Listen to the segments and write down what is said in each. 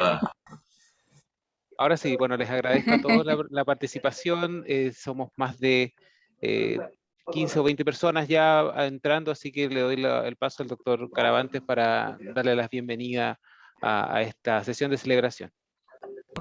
Ah. Ahora sí, bueno, les agradezco a todos la, participación. Eh, somos más de 15 o 20 personas ya entrando, así que le doy el paso al doctor Caravantes para darle la bienvenida a, esta sesión de celebración.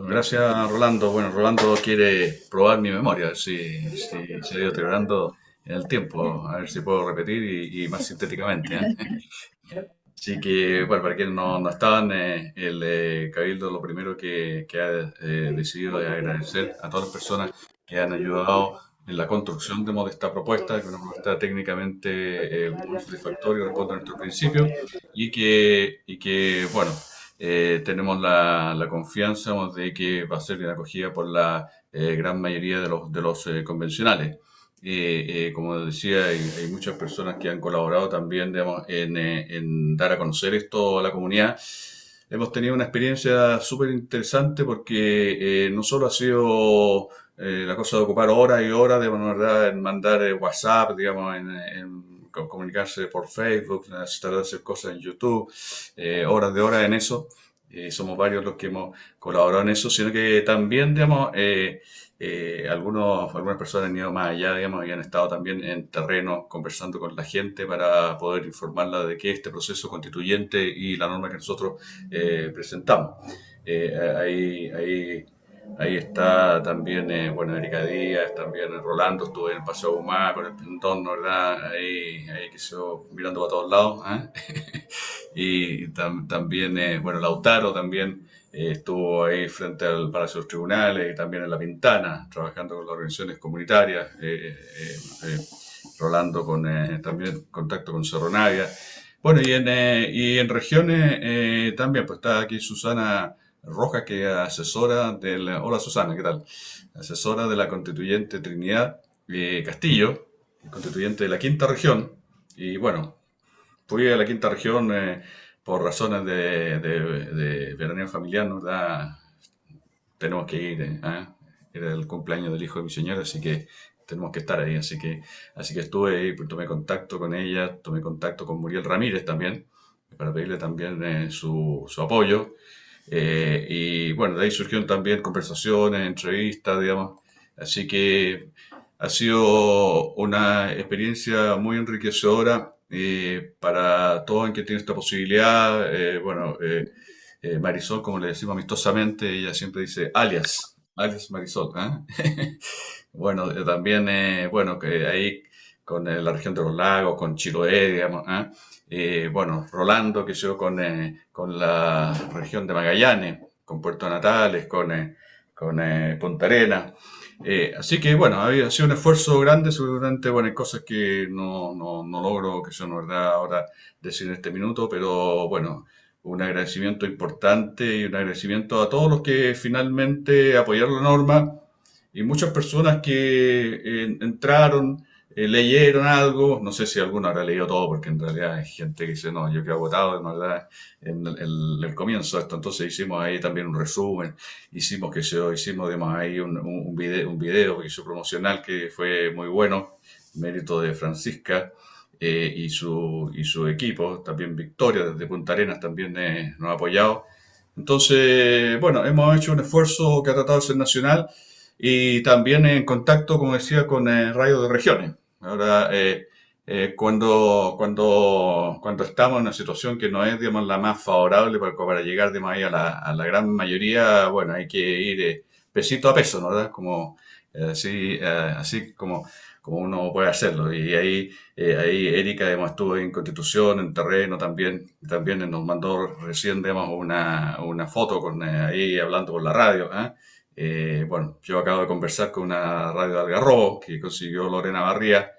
gracias, Rolando. Bueno, Rolando quiere probar mi memoria, si, si se ha ido celebrando en el tiempo, a ver si puedo repetir y, más sintéticamente. ¿eh? Así que, bueno, para quienes no, no estaban, eh, el eh, Cabildo lo primero que, que ha decidido es agradecer a todas las personas que han ayudado en la construcción de esta propuesta, que es una propuesta técnicamente muy satisfactoria, responde a nuestro principio, y que, y que bueno, tenemos la, la, confianza de que va a ser bien acogida por la gran mayoría de los, de los convencionales. Eh, eh, como decía, hay, muchas personas que han colaborado también digamos, en, eh, en, dar a conocer esto a la comunidad. Hemos tenido una experiencia súper interesante porque no solo ha sido la cosa de ocupar horas y horas, de ¿verdad? en mandar WhatsApp, digamos, en, comunicarse por Facebook, tratar de hacer cosas en YouTube, horas de horas en eso. somos varios los que hemos colaborado en eso, sino que también, digamos, eh, algunos, algunas personas han ido más allá, digamos, han estado también en terreno conversando con la gente para poder informarla de qué este proceso constituyente y la norma que nosotros eh, presentamos. Eh, ahí, ahí, ahí está también, eh, bueno, Erika Díaz, también Rolando, estuve en el Paseo Humá con el entorno, ¿verdad? Ahí, ahí que mirando para todos lados. y también, bueno, Lautaro también eh, estuvo ahí frente al Palacio de los Tribunales y también en La Pintana, trabajando con las organizaciones comunitarias, eh, eh, Rolando con también contacto con Cerro Navia. Bueno, y en, y en regiones también, pues está aquí Susana Rojas, que es asesora del... Hola Susana, ¿qué tal? Asesora de la constituyente Trinidad Castillo, constituyente de la quinta región. Y bueno, fui a la quinta región por razones de, de, veraneo familiar, ¿no? tenemos que ir, ¿eh? era el cumpleaños del hijo de mi señora, así que tenemos que estar ahí, así que, así que estuve ahí, pues, tomé contacto con ella, tomé contacto con Muriel Ramírez también, para pedirle también eh, su, su, apoyo, eh, y bueno, de ahí surgieron también conversaciones, entrevistas, digamos, así que ha sido una experiencia muy enriquecedora eh, para todos en que tiene esta posibilidad, eh, bueno, eh, Marisol, como le decimos amistosamente, ella siempre dice alias, alias Marisol. bueno, también, bueno, que ahí con la región de los lagos, con Chiloé, digamos, bueno, Rolando, que yo con, con la región de Magallanes, con Puerto Natales, con, con Punta Arenas. Eh, así que bueno, ha sido un esfuerzo grande, seguramente bueno, hay cosas que no, no, no logro, que son verdad ahora decir en este minuto, pero bueno, un agradecimiento importante y un agradecimiento a todos los que finalmente apoyaron la norma y muchas personas que eh, entraron eh, leyeron algo, no sé si alguno habrá leído todo, porque en realidad hay gente que dice, no, yo que he votado en, en el, comienzo de esto, entonces hicimos ahí también un resumen, hicimos que se hicimos además ahí un, un, video, un hizo promocional que fue muy bueno, mérito de Francisca eh, y, su, y su equipo, también Victoria desde Punta Arenas también eh, nos ha apoyado. Entonces, bueno, hemos hecho un esfuerzo que ha tratado de ser nacional y también en contacto, como decía, con el Radio de Regiones. Ahora, eh, eh, cuando, cuando, cuando estamos en una situación que no es, digamos, la más favorable para, para llegar, digamos, ahí a la, a la gran mayoría, bueno, hay que ir eh, pesito a peso, ¿no? ¿verdad? Como, así, así como, como uno puede hacerlo. Y ahí, ahí Erika, digamos, estuvo en Constitución, en terreno también, también nos mandó recién, digamos, una, una foto con ahí hablando por la radio, ¿eh? Eh, bueno, yo acabo de conversar con una radio de Algarrobo que consiguió Lorena Barría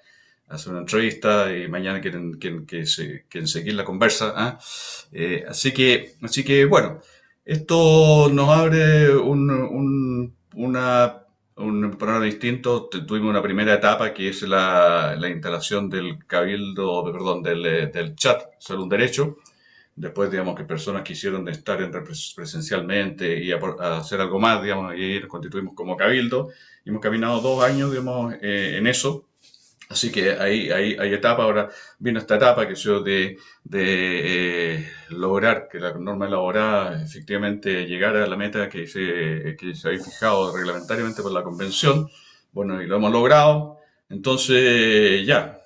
hacer una entrevista y mañana quieren, que seguir la conversa. ¿ah? Eh, así, que, así que, bueno, esto nos abre un, un, una, un programa distinto. Tuvimos una primera etapa que es la, la instalación del cabildo, perdón, del, del chat un derecho después, digamos, que personas quisieron estar en presencialmente y hacer algo más, digamos, y nos constituimos como cabildo. Y hemos caminado dos años, digamos, eh, en eso. Así que hay, hay, hay etapa, ahora viene esta etapa que yo de, de eh, lograr que la norma elaborada efectivamente llegara a la meta que se, que se había fijado reglamentariamente por la convención. Bueno, y lo hemos logrado. Entonces, ya,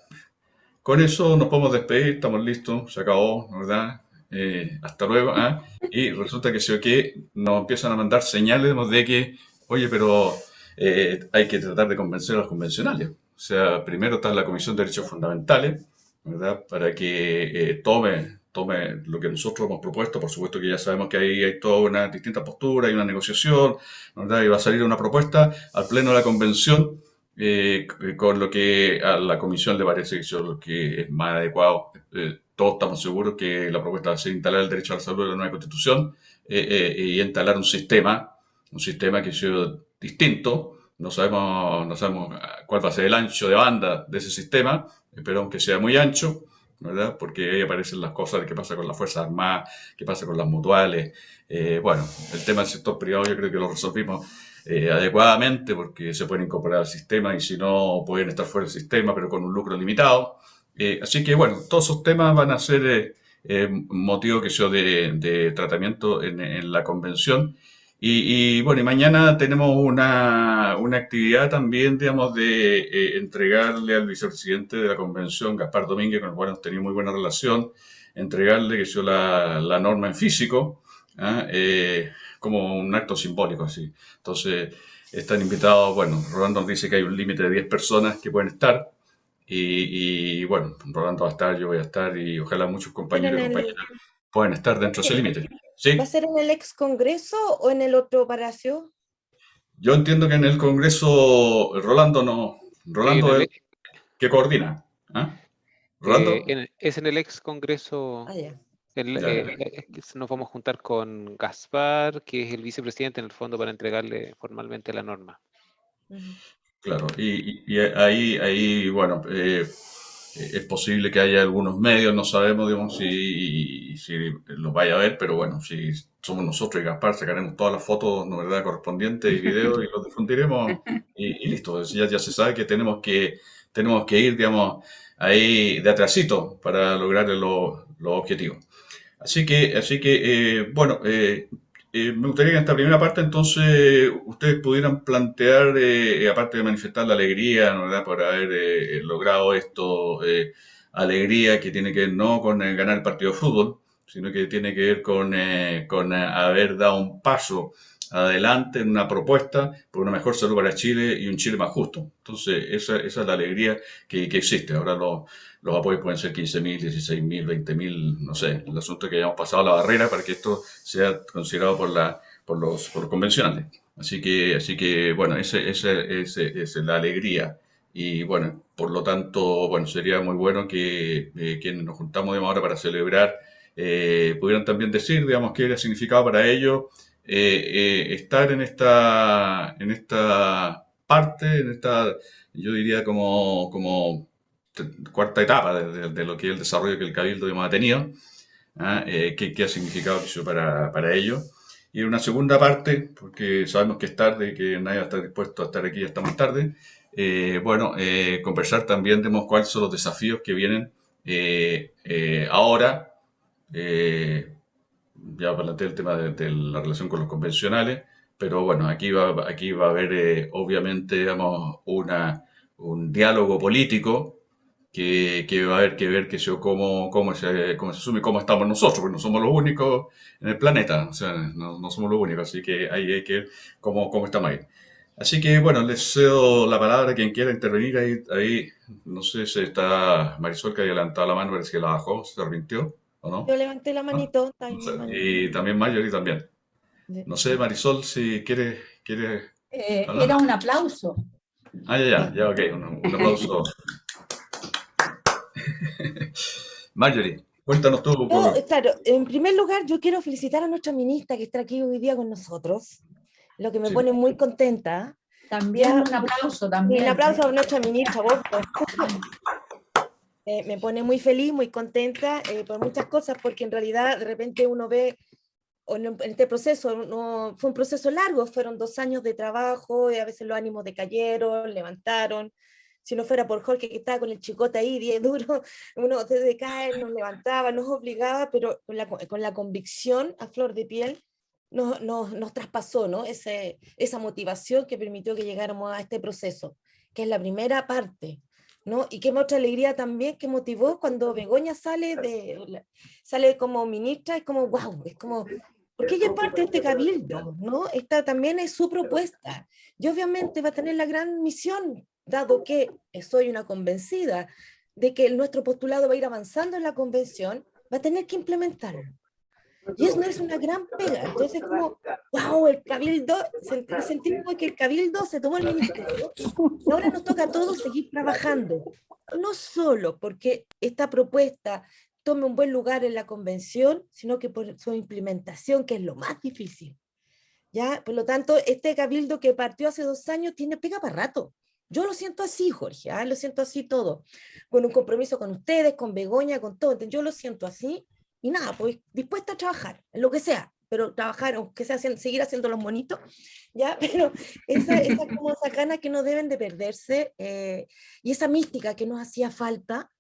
con eso nos podemos despedir, estamos listos, se acabó, ¿verdad? Eh, hasta luego. ¿ah? Y resulta que si que nos empiezan a mandar señales de que, oye, pero eh, hay que tratar de convencer a los convencionales. O sea, primero está la Comisión de Derechos Fundamentales, ¿verdad? Para que eh, tome, tome lo que nosotros hemos propuesto. Por supuesto que ya sabemos que ahí hay toda una distinta postura, hay una negociación, ¿verdad? Y va a salir una propuesta al Pleno de la Convención eh, con lo que a la Comisión le parece que, lo que es más adecuado. Eh, todos estamos seguros que la propuesta va a ser instalar el derecho a la salud en la nueva Constitución y instalar un sistema, un sistema que sea distinto, no sabemos, no sabemos cuál va a ser el ancho de banda de ese sistema, esperamos que sea muy ancho, ¿verdad? Porque ahí aparecen las cosas de qué pasa con las Fuerzas Armadas, qué pasa con las mutuales. Eh, bueno, el tema del sector privado yo creo que lo resolvimos eh, adecuadamente porque se pueden incorporar al sistema y si no pueden estar fuera del sistema, pero con un lucro limitado. Eh, así que bueno, todos esos temas van a ser motivo que yo de, de tratamiento en, en la convención y, bueno, y mañana tenemos una, una actividad también, digamos, de eh, entregarle al vicepresidente de la convención, Gaspar Domínguez, con el cual hemos tenido muy buena relación, entregarle que yo la, la norma en físico, ¿ah? eh, como un acto simbólico, así. Entonces, están invitados, bueno, Rolando nos dice que hay un límite de 10 personas que pueden estar, y, y, bueno, Rolando va a estar, yo voy a estar, y ojalá muchos compañeros y compañeras puedan estar dentro de ese límite. ¿Va a ser en el ex Congreso o en el otro palacio? Yo entiendo que en el Congreso, Rolando no, Rolando es que coordina. ¿ah? ¿Rolando? Eh, es en el ex Congreso. Ah, eh, eh, nos vamos a juntar con Gaspar, que es el vicepresidente en el fondo para entregarle formalmente la norma. Claro, y, ahí, ahí, bueno, eh, es posible que haya algunos medios, no sabemos digamos, si, si los vaya a ver, pero bueno, si somos nosotros y Gaspar, sacaremos todas las fotos ¿no verdad? correspondientes y videos y los difundiremos y, listo. Ya, ya se sabe que tenemos que, tenemos que ir, digamos, ahí de atrasito para lograr los objetivos. Así que, así que eh, bueno, eh, eh, me gustaría que en esta primera parte entonces ustedes pudieran plantear, eh, aparte de manifestar la alegría ¿verdad? por haber eh, logrado esto, alegría que tiene que ver no con ganar el partido de fútbol, sino que tiene que ver con, con haber dado un paso adelante en una propuesta por una mejor salud para Chile y un Chile más justo. Entonces, esa, esa es la alegría que, que existe. Ahora los, los apoyos pueden ser 15.000, 16.000, 20.000, no sé. El asunto es que hayamos pasado la barrera para que esto sea considerado por, la, por, los, por los convencionales. Así que, así que bueno, esa ese, ese, es la alegría. Y bueno, por lo tanto, bueno, sería muy bueno que eh, quienes nos juntamos ahora para celebrar eh, pudieran también decir, digamos, qué era significado para ellos eh, eh, estar en esta, en esta parte, en esta, yo diría como, como cuarta etapa de, lo que es el desarrollo que el Cabildo ha tenido, ¿ah? eh, qué, ha significado para, para ellos. Y una segunda parte, porque sabemos que es tarde que nadie va a estar dispuesto a estar aquí hasta más tarde, bueno, conversar también de cuáles son los desafíos que vienen ahora, ya planteé el tema de, la relación con los convencionales, pero bueno, aquí va, aquí va a haber eh, obviamente digamos, una, un diálogo político que, que, va a haber que ver que yo, cómo, cómo, se, cómo se asume, cómo estamos nosotros, porque no somos los únicos en el planeta, o sea, no, no somos los únicos, así que ahí hay que ver cómo, cómo estamos ahí. Así que bueno, les cedo la palabra a quien quiera intervenir ahí, ahí no sé si está Marisol que ha adelantado la mano, parece que la bajó, se arrepintió. Yo levanté la manito. y también Mayori también. No sé, Marisol, si quiere... quiere eh, era un aplauso. Ah, ya, ya, ya, ok, un, aplauso. Marjorie, cuéntanos tú. claro, en primer lugar, yo quiero felicitar a nuestra ministra que está aquí hoy día con nosotros, lo que me pone muy contenta. También un aplauso, también. Un aplauso a nuestra ministra, vos. Eh, me pone muy feliz, muy contenta eh, por muchas cosas, porque en realidad de repente uno ve, en este proceso, fue un proceso largo, fueron dos años de trabajo, y a veces los ánimos decayeron, levantaron, si no fuera por Jorge que estaba con el chicote ahí, 10 duro, uno desde caer nos levantaba, nos obligaba, pero con la, con la convicción a flor de piel, nos, nos, nos traspasó ¿no? Ese, esa motivación que permitió que llegáramos a este proceso, que es la primera parte. ¿No? Y qué mucha alegría también que motivó cuando Begoña sale, de, sale como ministra, es como, wow, es como, porque ella es parte de este cabildo, ¿no? Esta también es su propuesta. Y obviamente va a tener la gran misión, dado que soy una convencida de que nuestro postulado va a ir avanzando en la convención, va a tener que implementarlo. Y eso no es una gran pega. Entonces, como, wow, el cabildo, sentimos que el cabildo se tomó el ministerio. Ahora nos toca a todos seguir trabajando. No solo porque esta propuesta tome un buen lugar en la convención, sino que por su implementación, que es lo más difícil. ¿Ya? Por lo tanto, este cabildo que partió hace dos años tiene pega para rato. Yo lo siento así, Jorge, ¿ah? lo siento así todo. Con un compromiso con ustedes, con Begoña, con todo. Yo lo siento así y nada, pues dispuesta a trabajar, en lo que sea, pero trabajar, aunque sea seguir haciendo los monitos, ¿ya? Pero esa, esa, como esa gana que no deben de perderse eh, y esa mística que nos hacía falta,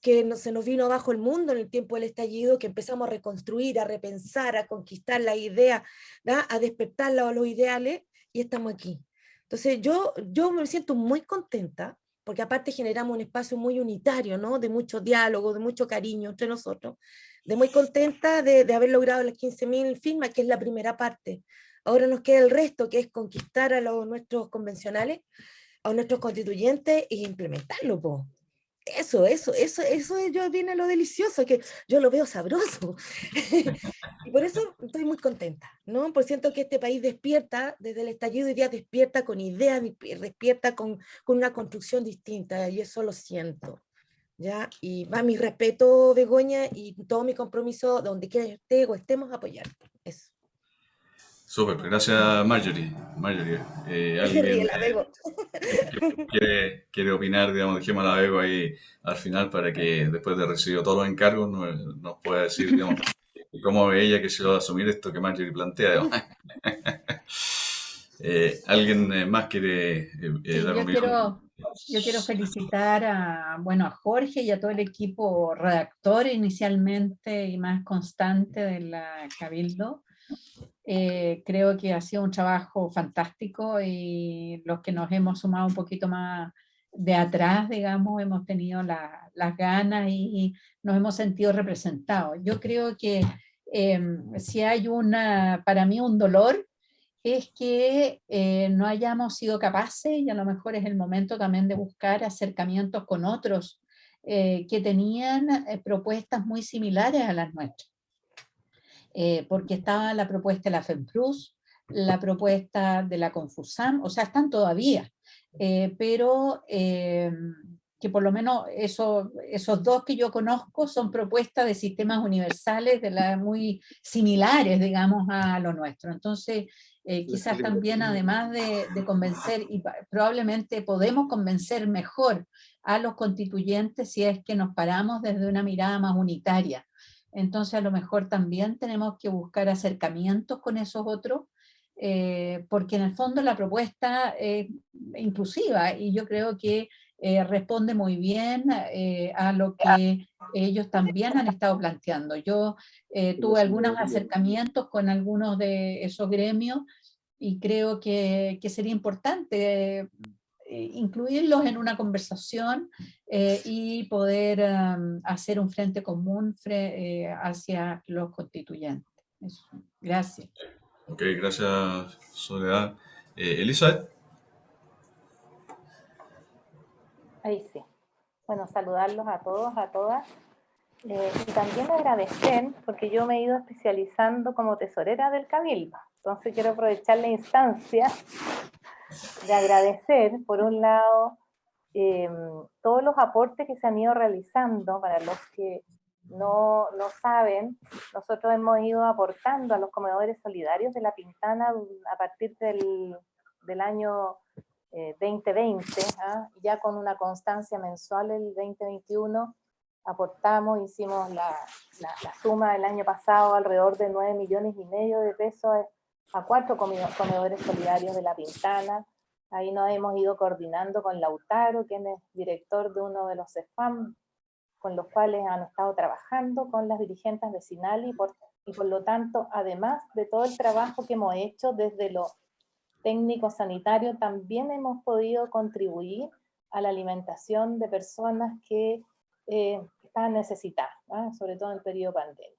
que no, se nos vino abajo el mundo en el tiempo del estallido, que empezamos a reconstruir, a repensar, a conquistar la idea, a despertar los ideales, y estamos aquí. Entonces yo, yo me siento muy contenta, porque aparte generamos un espacio muy unitario, ¿no? de mucho diálogo, de mucho cariño entre nosotros, de muy contenta de, de haber logrado las 15.000 firmas, que es la primera parte. Ahora nos queda el resto, que es conquistar a los, nuestros convencionales, a nuestros constituyentes e implementarlo. Po. Eso, eso, eso, eso yo viene lo delicioso, que yo lo veo sabroso. y por eso estoy muy contenta, ¿no? Por siento que este país despierta, desde el estallido de día despierta con ideas, despierta con, con una construcción distinta, y eso lo siento. ¿ya? Y va mi respeto, Begoña, y todo mi compromiso, donde quiera que esté o estemos, apoyar. Eso. Súper, gracias Marjorie. Marjorie eh, ¿alguien, la Bego. quiere, quiere, opinar, digamos, dejemos a la Bego ahí al final para que después de recibir todos los encargos nos, nos pueda decir, digamos, cómo ve ella que se va a asumir esto que Marjorie plantea. eh, ¿Alguien eh, más quiere eh, sí, dar yo quiero, yo quiero felicitar a, bueno, a Jorge y a todo el equipo redactor inicialmente y más constante de la Cabildo. Eh, creo que ha sido un trabajo fantástico y los que nos hemos sumado un poquito más de atrás, digamos, hemos tenido la, las ganas y, nos hemos sentido representados. Yo creo que em, si hay una, para mí un dolor es que eh, no hayamos sido capaces, y a lo mejor es el momento también de buscar acercamientos con otros eh, que tenían propuestas muy similares a las nuestras. Porque estaba la propuesta de la FEMPRUS, la propuesta de la Confusam, o sea, están todavía, pero que por lo menos eso, esos dos que yo conozco son propuestas de sistemas universales de la, muy similares, digamos, a lo nuestro. Entonces, eh, quizás también además de, de, convencer, y probablemente podemos convencer mejor a los constituyentes si es que nos paramos desde una mirada más unitaria. Entonces a lo mejor también tenemos que buscar acercamientos con esos otros, eh, porque en el fondo la propuesta es inclusiva y yo creo que eh, responde muy bien eh, a lo que ellos también han estado planteando. Yo tuve algunos acercamientos con algunos de esos gremios y creo que, que sería importante incluirlos en una conversación y poder um, hacer un frente común hacia los constituyentes. Eso. Gracias. Ok, gracias Soledad. Elizabeth. Ahí sí. Bueno, saludarlos a todos, a todas. Eh, y también agradecer, porque yo me he ido especializando como tesorera del Cabildo. Entonces quiero aprovechar la instancia de agradecer, por un lado, em, todos los aportes que se han ido realizando. Para los que no lo saben, nosotros hemos ido aportando a los comedores solidarios de La Pintana a partir del, del año 2020, eh, ¿ah? ya con una constancia mensual el 2021, aportamos, hicimos la, la, suma del año pasado alrededor de 9 millones y medio de pesos a cuatro comedores solidarios de La Pintana, Ahí nos hemos ido coordinando con Lautaro, quien es director de uno de los CEFAM, con los cuales han estado trabajando con las dirigentes vecinales y por, y por lo tanto, además de todo el trabajo que hemos hecho desde lo técnico sanitario, también hemos podido contribuir a la alimentación de personas que eh, estaban necesitadas, ¿ah? sobre todo en el periodo pandemia.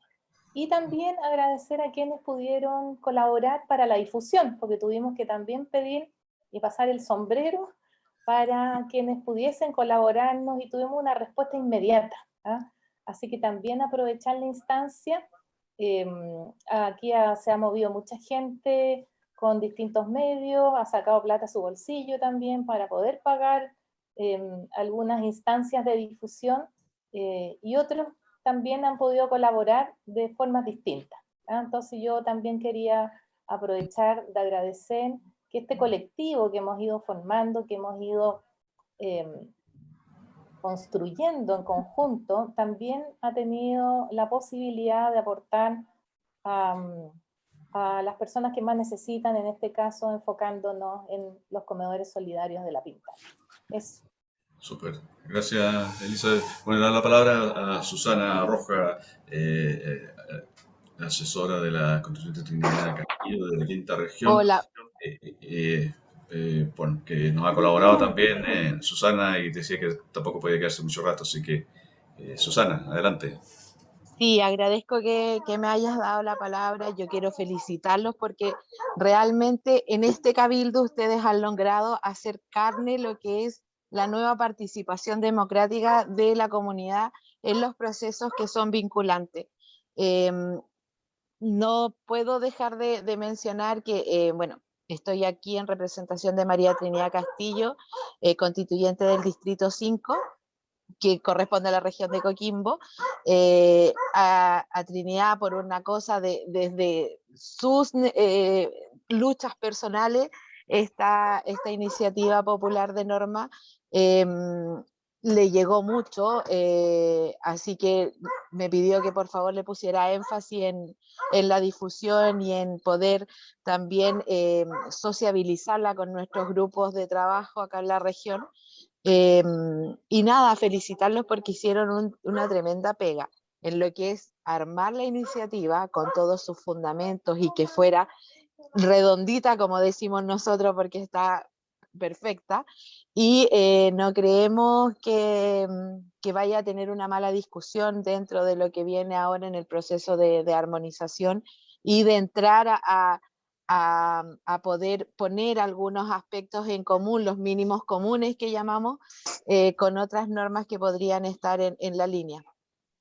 Y también agradecer a quienes pudieron colaborar para la difusión, porque tuvimos que también pedir y pasar el sombrero para quienes pudiesen colaborarnos y tuvimos una respuesta inmediata. ¿ah? Así que también aprovechar la instancia. Em, aquí se ha movido mucha gente con distintos medios, ha sacado plata a su bolsillo también para poder pagar em, algunas instancias de difusión eh, y otros también han podido colaborar de formas distintas. ¿ah? Entonces yo también quería aprovechar de agradecer que este colectivo que hemos ido formando, que hemos ido em, construyendo en conjunto, también ha tenido la posibilidad de aportar a, las personas que más necesitan, en este caso enfocándonos en los comedores solidarios de la Pinta. Eso. Súper. Gracias, Elizabeth. Bueno, dar la palabra a Susana Roja, eh, eh, asesora de la Constituyente Trinidad Castillo de la quinta región. Hola. Eh, bueno, que nos ha colaborado también Susana y decía que tampoco puede quedarse mucho rato, así que Susana, adelante. Sí, agradezco que, que, me hayas dado la palabra. Yo quiero felicitarlos porque realmente en este cabildo ustedes han logrado hacer carne lo que es la nueva participación democrática de la comunidad en los procesos que son vinculantes. Em, no puedo dejar de, mencionar que, eh, bueno, estoy aquí en representación de María Trinidad Castillo, eh, constituyente del Distrito 5, que corresponde a la región de Coquimbo, eh, a, Trinidad por una cosa de, desde sus luchas personales, esta, esta iniciativa popular de norma Em, le llegó mucho, eh, así que me pidió que por favor le pusiera énfasis en, la difusión y en poder también em, sociabilizarla con nuestros grupos de trabajo acá en la región. Em, y nada, felicitarlos porque hicieron una tremenda pega en lo que es armar la iniciativa con todos sus fundamentos y que fuera redondita, como decimos nosotros, porque está perfecta y eh, no creemos que, mm, que, vaya a tener una mala discusión dentro de lo que viene ahora en el proceso de, armonización y de entrar a, a, poder poner algunos aspectos en común, los mínimos comunes que llamamos, eh, con otras normas que podrían estar en, en la línea.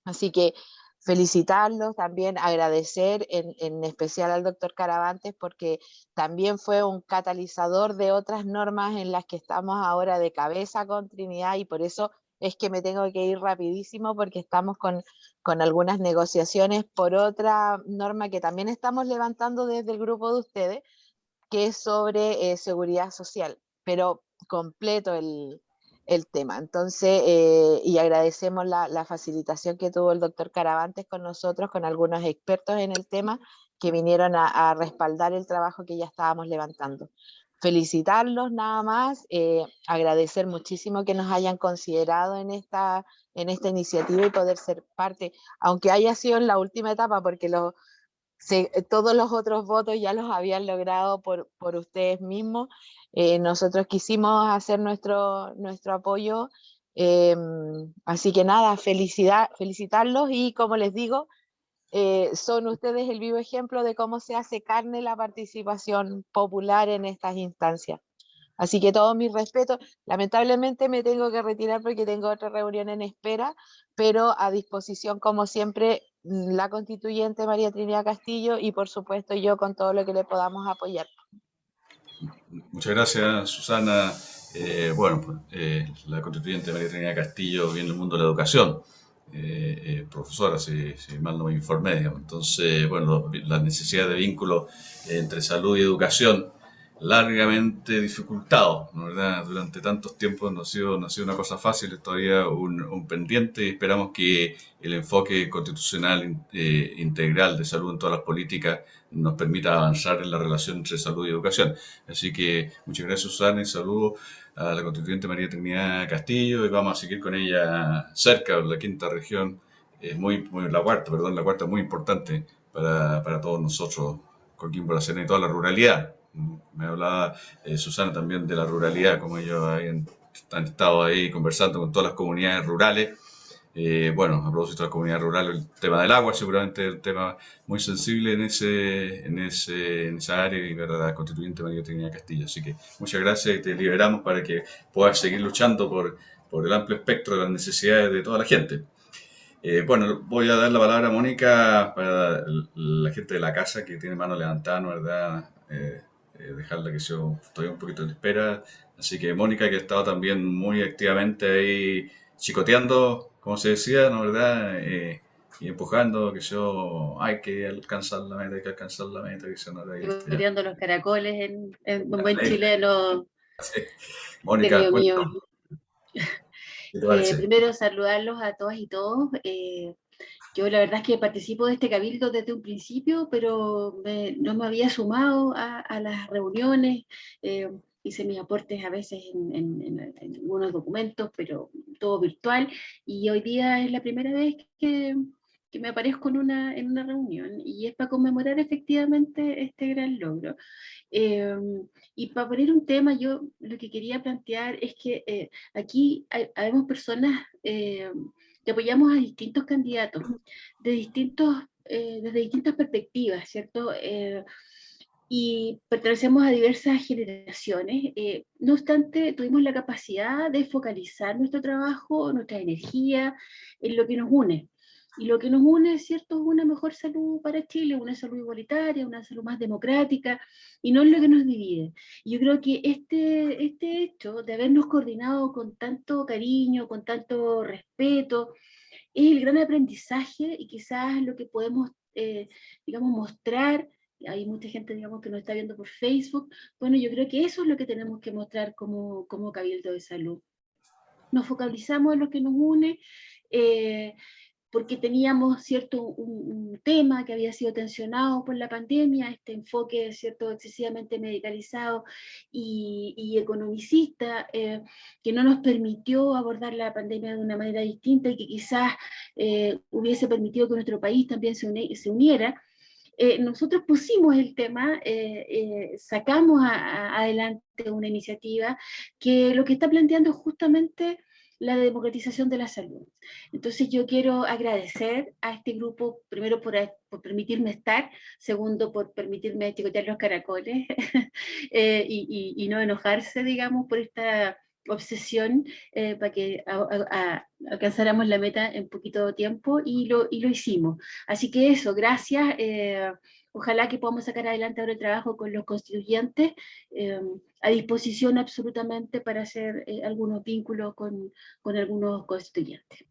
Así que felicitarlos, también agradecer en, especial al doctor Caravantes porque también fue un catalizador de otras normas en las que estamos ahora de cabeza con Trinidad y por eso es que me tengo que ir rapidísimo porque estamos con, con algunas negociaciones por otra norma que también estamos levantando desde el grupo de ustedes, que es sobre eh, seguridad social, pero completo el, el tema. Entonces, eh, y agradecemos la, facilitación que tuvo el doctor Caravantes con nosotros, con algunos expertos en el tema, que vinieron a, respaldar el trabajo que ya estábamos levantando. Felicitarlos nada más, eh, agradecer muchísimo que nos hayan considerado en esta, en esta iniciativa y poder ser parte, aunque haya sido en la última etapa, porque los, todos los otros votos ya los habían logrado por, por ustedes mismos, eh, nosotros quisimos hacer nuestro, nuestro apoyo, em, así que nada, felicidad, felicitarlos y como les digo, eh, son ustedes el vivo ejemplo de cómo se hace carne la participación popular en estas instancias. Así que todo mi respeto, lamentablemente me tengo que retirar porque tengo otra reunión en espera, pero a disposición como siempre la constituyente María Trinidad Castillo y por supuesto yo con todo lo que le podamos apoyar. Muchas gracias, Susana. Eh, bueno, pues, eh, la constituyente María Trinidad Castillo viene del mundo de la educación, eh, profesora, si, mal no me informé. Entonces, bueno, la necesidad de vínculo entre salud y educación largamente dificultado, ¿no ¿verdad? Durante tantos tiempos no ha sido, no ha sido una cosa fácil, es todavía un, un pendiente y esperamos que el enfoque constitucional eh, integral de salud en todas las políticas nos permita avanzar en la relación entre salud y educación. Así que muchas gracias Susana y saludos a la constituyente María Trinidad Castillo y vamos a seguir con ella cerca, la quinta región, es muy, muy, la cuarta, perdón, la cuarta muy importante para, para todos nosotros, Coquimbo, la Serena y toda la ruralidad. Me hablaba eh, Susana también de la ruralidad, como ellos han estado ahí conversando con todas las comunidades rurales. Eh, bueno, a propósito de la comunidad rural, el tema del agua seguramente es un tema muy sensible en, ese, en, ese, en esa área y la constituyente María Trinidad Castillo. Así que muchas gracias y te liberamos para que puedas seguir luchando por, por el amplio espectro de las necesidades de toda la gente. Eh, bueno, voy a dar la palabra a Mónica para la gente de la casa que tiene mano levantada, ¿verdad? Eh, dejarla que yo estoy un poquito en espera. Así que Mónica, que ha estado también muy activamente ahí chicoteando, como se decía, ¿no verdad? Eh, y empujando, que yo, hay que alcanzar la meta, hay que alcanzar la meta, que yo no Chicoteando los caracoles en, en un buen chileno. Mónica, mío, eh, primero saludarlos a todas y todos. Eh, yo la verdad es que participo de este cabildo desde un principio, pero no me había sumado a, las reuniones, eh, hice mis aportes a veces en, algunos documentos, pero todo virtual, y hoy día es la primera vez que, me aparezco en una, en una reunión, y es para conmemorar efectivamente este gran logro. Eh, y para poner un tema, yo lo que quería plantear es que eh, aquí hay, personas apoyamos a distintos candidatos de distintos, eh, desde distintas perspectivas, ¿cierto? Eh, y pertenecemos a diversas generaciones. Eh, no obstante, tuvimos la capacidad de focalizar nuestro trabajo, nuestra energía en lo que nos une. Y lo que nos une, es cierto, es una mejor salud para Chile, una salud igualitaria, una salud más democrática, y no es lo que nos divide. Yo creo que este, este hecho de habernos coordinado con tanto cariño, con tanto respeto, es el gran aprendizaje y quizás lo que podemos, eh, digamos, mostrar hay mucha gente, digamos, que nos está viendo por Facebook. Bueno, yo creo que eso es lo que tenemos que mostrar como, como Cabildo de Salud. Nos focalizamos en lo que nos une, eh, porque teníamos cierto un, tema que había sido tensionado por la pandemia, este enfoque cierto excesivamente medicalizado y, economicista, eh, que no nos permitió abordar la pandemia de una manera distinta y que quizás eh, hubiese permitido que nuestro país también se, se uniera. Eh, nosotros pusimos el tema, sacamos adelante una iniciativa que lo que está planteando es justamente la democratización de la salud. Entonces yo quiero agradecer a este grupo, primero por, permitirme estar, segundo por permitirme chicotear los caracoles eh, y, no enojarse, digamos, por esta obsesión eh, para que alcanzáramos la meta en poquito tiempo y lo, y lo hicimos. Así que eso, gracias. Eh, Ojalá que podamos sacar adelante ahora el trabajo con los constituyentes, eh, a disposición absolutamente para hacer eh, algunos vínculos con, con algunos constituyentes.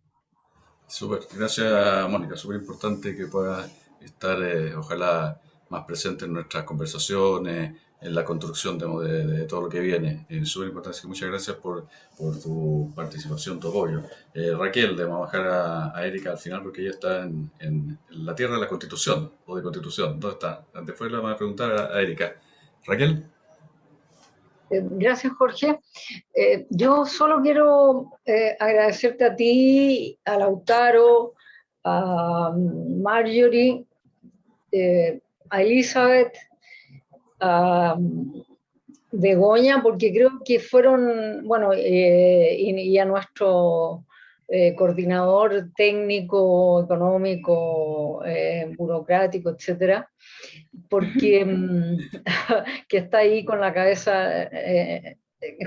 Súper, gracias Mónica, súper importante que pueda estar, eh, ojalá, más presente en nuestras conversaciones, en la construcción de, todo lo que viene. Es súper importante, muchas gracias por, tu participación, tu apoyo. Eh, Raquel, a bajar a, Erika al final porque ella está en, la tierra de la constitución o de constitución. ¿Dónde está? Después le vamos a preguntar a, Erika. Raquel. Eh, gracias, Jorge. Eh, yo solo quiero agradecerte a ti, a Lautaro, a Marjorie, a Elizabeth, a Begoña, porque creo que fueron, bueno, eh, y, a nuestro eh, coordinador técnico, económico, eh, burocrático, etcétera, porque mm, que está ahí con la cabeza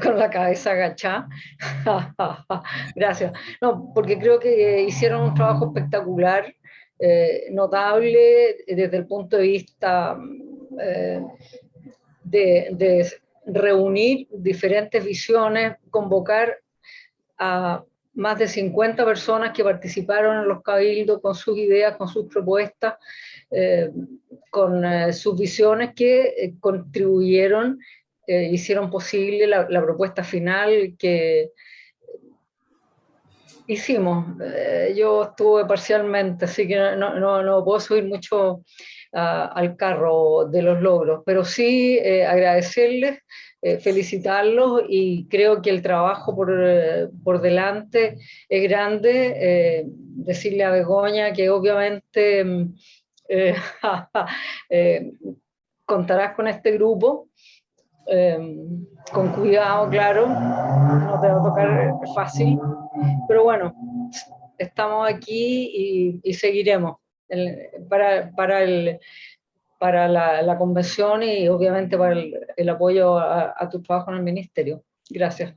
con la cabeza agachada. Gracias. No, porque creo que hicieron un trabajo espectacular, notable desde el punto de vista eh, de, reunir diferentes visiones, convocar a más de 50 personas que participaron en los cabildos con sus ideas, con sus propuestas, eh, con eh, sus visiones que contribuyeron eh, hicieron posible la, la, propuesta final que hicimos. Eh, yo estuve parcialmente, así que no, no, no puedo subir mucho al carro de los logros, pero sí eh, agradecerles, eh, felicitarlos y creo que el trabajo por, por delante es grande. decirle a Begoña que obviamente mm, contarás con este grupo. con cuidado, claro, no te va a tocar fácil, pero bueno, estamos aquí y, seguiremos para, para, el, para la, convención y obviamente para el, apoyo a, tu trabajo en el ministerio. Gracias.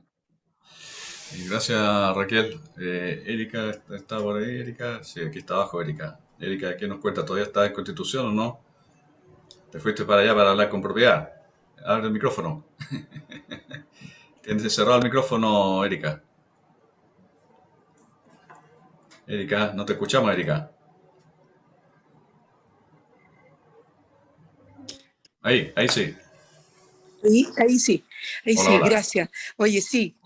Gracias Raquel. Eh, Erika, ¿está por ahí Erika? Sí, aquí está abajo Erika. Erika, ¿qué nos cuenta? ¿Todavía está en Constitución o no? ¿Te fuiste para allá para hablar con propiedad? Abre el micrófono. Tienes cerrado el micrófono, Erika. Erika, no te escuchamos, Erika. Ahí, ahí sí. Sí, ahí sí, ahí sí, gracias. Oye, sí,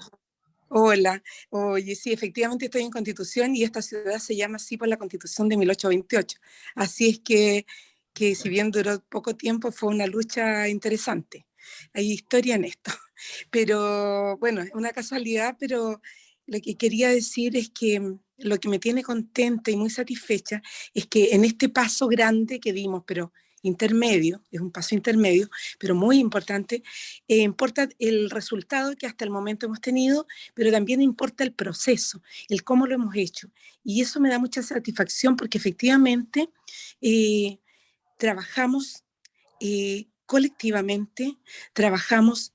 Hola, oye, sí, efectivamente estoy en Constitución y esta ciudad se llama así por la Constitución de 1828. Así es que, que si bien duró poco tiempo, fue una lucha interesante. Hay historia en esto. Pero bueno, es una casualidad, pero lo que quería decir es que mm, lo que me tiene contenta y muy satisfecha es que en este paso grande que dimos, pero intermedio, es un paso intermedio, pero muy importante, eh, importa el resultado que hasta el momento hemos tenido, pero también importa el proceso, el cómo lo hemos hecho. Y eso me da mucha satisfacción porque efectivamente eh, trabajamos eh, colectivamente, trabajamos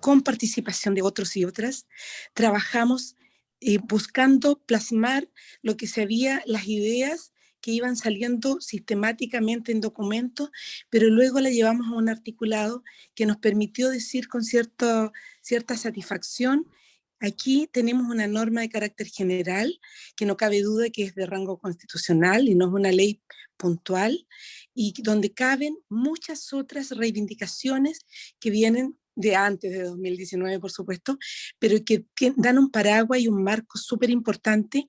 con participación de otros y otras, trabajamos eh, buscando plasmar lo que se había, las ideas que iban saliendo sistemáticamente en documentos, pero luego la llevamos a un articulado que nos permitió decir con cierto, cierta satisfacción, aquí tenemos una norma de carácter general, que no cabe duda que es de rango constitucional y no es una ley puntual, y donde caben muchas otras reivindicaciones que vienen de antes de 2019, por supuesto, pero que, dan un paraguas y un marco súper importante.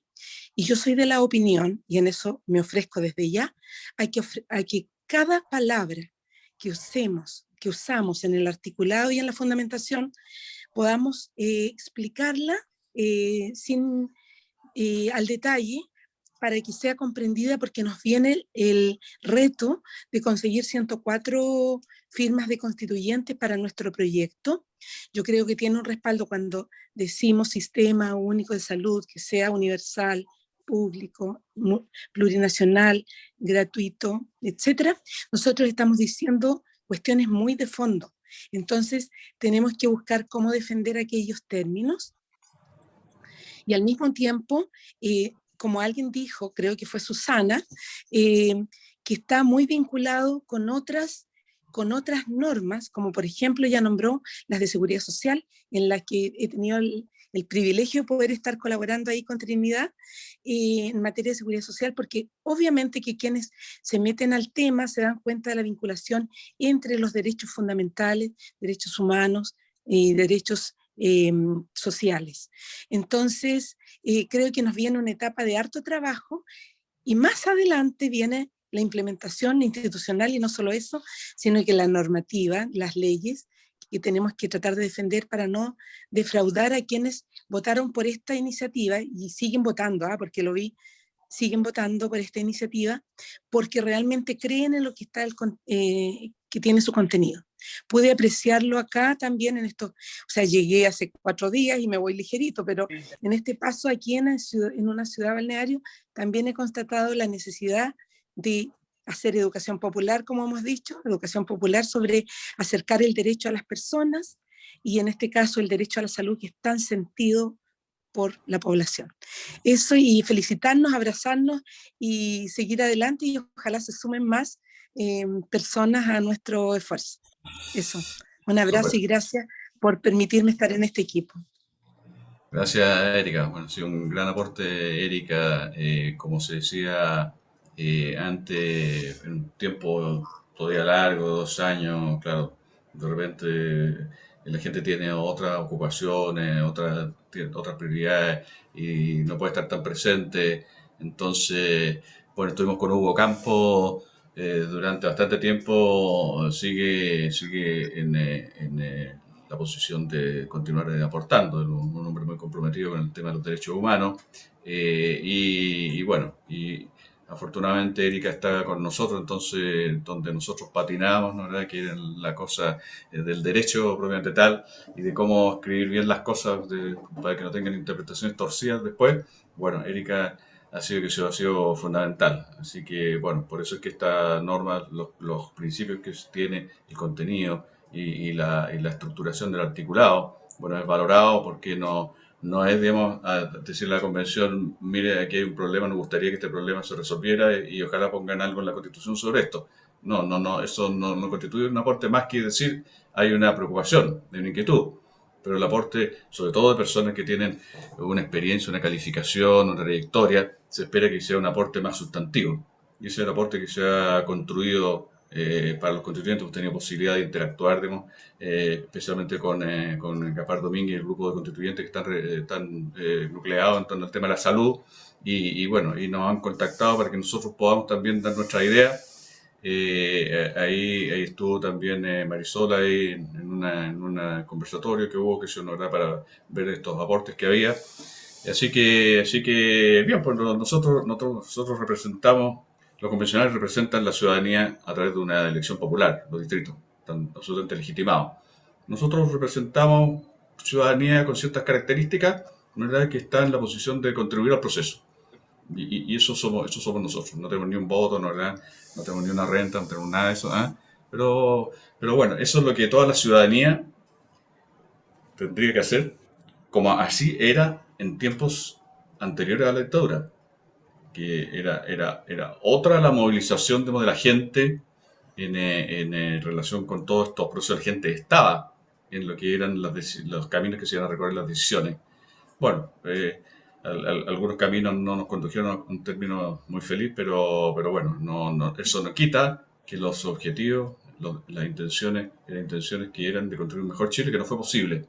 Y yo soy de la opinión, y en eso me ofrezco desde ya, hay que, hay que cada palabra que usemos, que usamos en el articulado y en la fundamentación, podamos eh, explicarla eh, sin, eh, al detalle para que sea comprendida porque nos viene el reto de conseguir 104 firmas de constituyentes para nuestro proyecto. Yo creo que tiene un respaldo cuando decimos sistema único de salud, que sea universal, público, plurinacional, gratuito, etcétera. Nosotros estamos diciendo cuestiones muy de fondo. Entonces, tenemos que buscar cómo defender aquellos términos y al mismo tiempo eh, como alguien dijo, creo que fue Susana, eh, que está muy vinculado con otras, con otras normas, como por ejemplo ya nombró las de seguridad social, en las que he tenido el, privilegio de poder estar colaborando ahí con Trinidad eh, en materia de seguridad social, porque obviamente que quienes se meten al tema se dan cuenta de la vinculación entre los derechos fundamentales, derechos humanos y derechos Em, sociales. Entonces, eh, creo que nos viene una etapa de harto trabajo y más adelante viene la implementación institucional y no solo eso, sino que la normativa, las leyes que tenemos que tratar de defender para no defraudar a quienes votaron por esta iniciativa y siguen votando, ¿ah? porque lo vi, siguen votando por esta iniciativa, porque realmente creen en lo que, está el, eh, que tiene su contenido. Pude apreciarlo acá también en esto, o sea, llegué hace cuatro días y me voy ligerito, pero en este paso aquí en, en una ciudad balneario también he constatado la necesidad de hacer educación popular, como hemos dicho, educación popular sobre acercar el derecho a las personas y en este caso el derecho a la salud que es tan sentido por la población. Eso y felicitarnos, abrazarnos y seguir adelante y ojalá se sumen más eh, personas a nuestro esfuerzo. Eso, un abrazo y gracias por permitirme estar en este equipo. Gracias, Erika. Bueno, ha sido un gran aporte, Erika. Eh, como se decía eh, antes, en un tiempo todavía largo, dos años, claro, De repente la gente tiene otras ocupaciones, otras, otras prioridades y no puede estar tan presente. Entonces, bueno, estuvimos con Hugo Campo eh, durante bastante tiempo, sigue, sigue en, eh, en eh, la posición de continuar aportando, un, un, hombre muy comprometido con el tema de los derechos humanos. Y, y, bueno, y Afortunadamente Erika está con nosotros, entonces donde nosotros patinamos, ¿no? ¿verdad? que es la cosa eh, del derecho propiamente tal y de cómo escribir bien las cosas para que no tengan interpretaciones torcidas después, bueno, Erika ha sido que ha sido fundamental. Así que, bueno, por eso es que esta norma, los, los principios que tiene, el contenido y, y, la, y la estructuración del articulado, bueno, es valorado porque no no es, digamos, a decir la convención, mire, aquí hay un problema, nos gustaría que este problema se resolviera y, ojalá pongan algo en la constitución sobre esto. No, no, no, eso no, no, constituye un aporte más que decir hay una preocupación, una inquietud, pero el aporte, sobre todo de personas que tienen una experiencia, una calificación, una trayectoria, se espera que sea un aporte más sustantivo. Y ese es el aporte que se ha construido eh, para los constituyentes hemos tenido posibilidad de interactuar, digamos, eh, especialmente con, eh, con Capar Domínguez y el grupo de constituyentes que están, están nucleados en torno al tema de la salud. Y, y, bueno, y nos han contactado para que nosotros podamos también dar nuestra idea. ahí, ahí estuvo también Marisol ahí en, una, en un conversatorio que hubo que se honra para ver estos aportes que había. Así que, así que bien, pues nosotros, nosotros, nosotros representamos los convencionales representan la ciudadanía a través de una elección popular, los distritos, están absolutamente legitimados. Nosotros representamos ciudadanía con ciertas características, ¿verdad? que está en la posición de contribuir al proceso. Y, eso, somos, eso somos nosotros. No tenemos ni un voto, ¿no, tenemos ni una renta, no tenemos nada de eso. ¿eh? Pero, pero bueno, eso es lo que toda la ciudadanía tendría que hacer, como así era en tiempos anteriores a la dictadura que era, era, era otra la movilización de la gente en, eh, en, eh, relación con todos estos procesos. La gente estaba en lo que eran los caminos que se iban a recorrer las decisiones. Bueno, eh, algunos caminos no nos condujeron a un término muy feliz, pero, pero bueno, no, no, eso no quita que los objetivos, las intenciones, las intenciones que eran de construir un mejor Chile, que no fue posible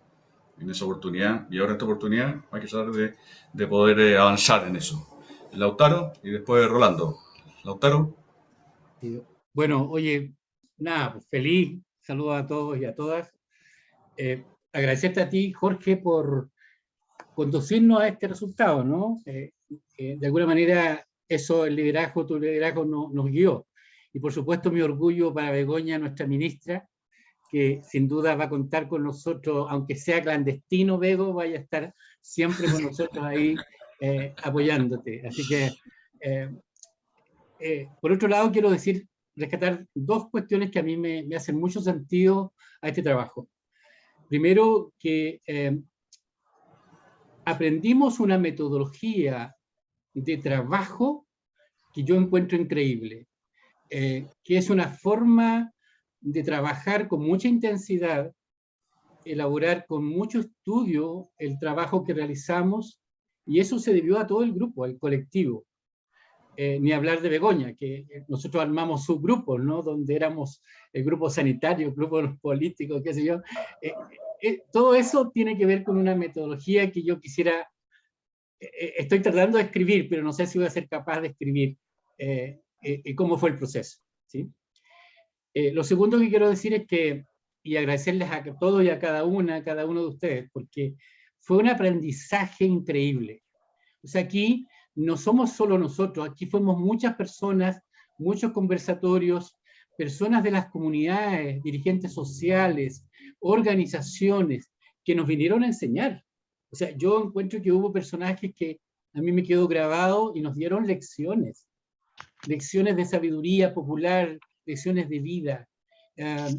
en esa oportunidad, y ahora en esta oportunidad hay que tratar de, de poder avanzar en eso. Lautaro y después Rolando. Lautaro. Bueno, oye, nada, pues feliz, saludos a todos y a todas. Eh, agradecerte a ti, Jorge, por conducirnos a este resultado, ¿no? Eh, eh, de alguna manera, eso, el liderazgo, tu liderazgo nos guió. Y por supuesto, mi orgullo para Begoña, nuestra ministra, que sin duda va a contar con nosotros, aunque sea clandestino, Bego, vaya a estar siempre con nosotros ahí eh, apoyándote. Así que, eh, eh, por otro lado, quiero decir, rescatar dos cuestiones que a mí me, me hacen mucho sentido a este trabajo. Primero, que aprendimos una metodología de trabajo que yo encuentro increíble, que es una forma de trabajar con mucha intensidad, elaborar con mucho estudio el trabajo que realizamos y eso se debió a todo el grupo, al colectivo. Eh, ni hablar de Begoña, que nosotros armamos subgrupos, ¿no? Donde éramos el grupo sanitario, el grupo político, qué sé yo. Eh, eh, todo eso tiene que ver con una metodología que yo quisiera, estoy tratando de escribir, pero no sé si voy a ser capaz de escribir cómo fue el proceso. ¿sí? lo segundo que quiero decir es que, y agradecerles a todos y a cada una, a cada uno de ustedes, porque fue un aprendizaje increíble. O sea, aquí no somos solo nosotros, aquí fuimos muchas personas, muchos conversatorios, personas de las comunidades, dirigentes sociales, organizaciones, que nos vinieron a enseñar. O sea, yo encuentro que hubo personajes que a mí me quedó grabado y nos dieron lecciones, lecciones de sabiduría popular, lecciones de vida. Ah,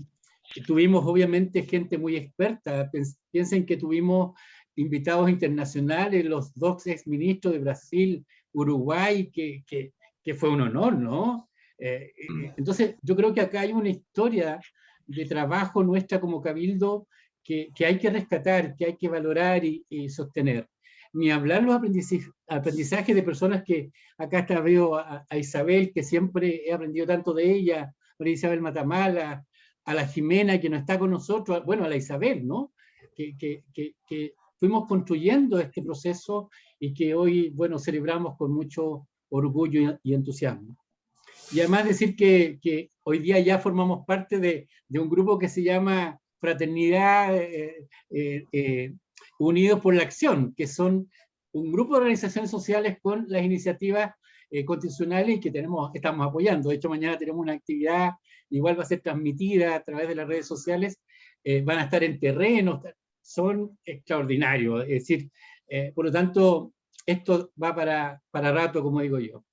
tuvimos obviamente gente muy experta, piensen que tuvimos invitados internacionales, los dos exministros de Brasil, Uruguay, que, que, que fue un honor, ¿no? Eh, mm. entonces, yo creo que acá hay una historia de trabajo nuestra como Cabildo que, que hay que rescatar, que hay que valorar y, sostener. Ni hablar los aprendizajes de personas que, acá está veo a, Isabel, que siempre he aprendido tanto de ella, María Isabel Matamala, a la Jimena que no está con nosotros, bueno, a la Isabel, ¿no? Que, que, que, fuimos construyendo este proceso y que hoy, bueno, celebramos con mucho orgullo y, entusiasmo. Y además decir que, que, hoy día ya formamos parte de, de, un grupo que se llama Fraternidad eh, eh, eh, Unidos por la Acción, que son un grupo de organizaciones sociales con las iniciativas constitucionales que tenemos, estamos apoyando. De hecho, mañana tenemos una actividad, igual va a ser transmitida a través de las redes sociales, van a estar en terrenos, son extraordinarios. Es decir, por lo tanto, esto va para, para rato, como digo yo.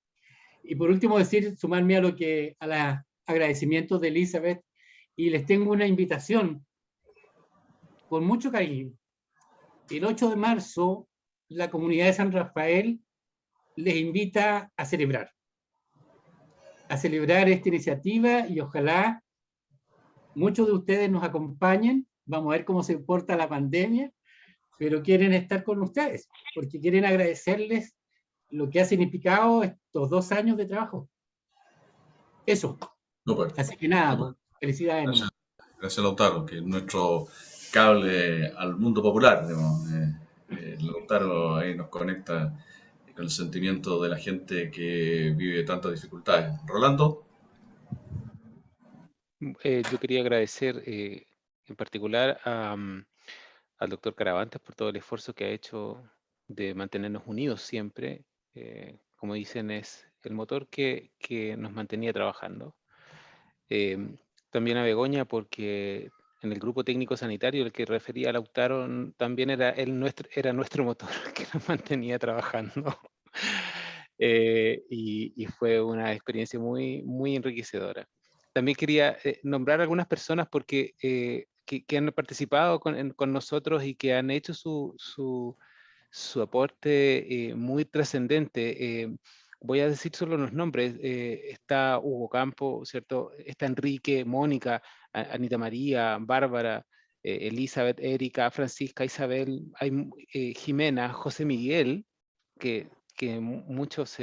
Y por último decir, sumarme a lo que, a los agradecimientos de Elizabeth, y les tengo una invitación con mucho cariño. El 8 de marzo, la comunidad de San Rafael les invita a celebrar, a celebrar esta iniciativa y ojalá muchos de ustedes nos acompañen, vamos a ver cómo se porta la pandemia, pero quieren estar con ustedes, porque quieren agradecerles lo que ha significado estos dos años de trabajo. Eso. Pues. Así que nada, pues, felicidades. Gracias, gracias, Lautaro, que es nuestro cable al mundo popular. Eh, eh, Lautaro ahí nos conecta con el sentimiento de la gente que vive tantas dificultades. Rolando. Eh, yo quería agradecer en particular mm, al doctor Caravantes por todo el esfuerzo que ha hecho de mantenernos unidos siempre. Eh, como dicen, es el motor que, nos mantenía trabajando. Em, también a Begoña porque en el grupo técnico sanitario el que refería a Lautaro también era, el nuestro, era nuestro motor que nos mantenía trabajando. Eh, y, fue una experiencia muy, muy enriquecedora. También quería eh, nombrar algunas personas porque que, han participado con, nosotros y que han hecho su, su, su aporte eh, muy trascendente. Eh, voy a decir solo los nombres. Eh, está Hugo Campo, ¿cierto? Está Enrique, Mónica, Anita María, Bárbara, Elizabeth, Erika, Francisca, Isabel, hay, Jimena, José Miguel, que, que muchos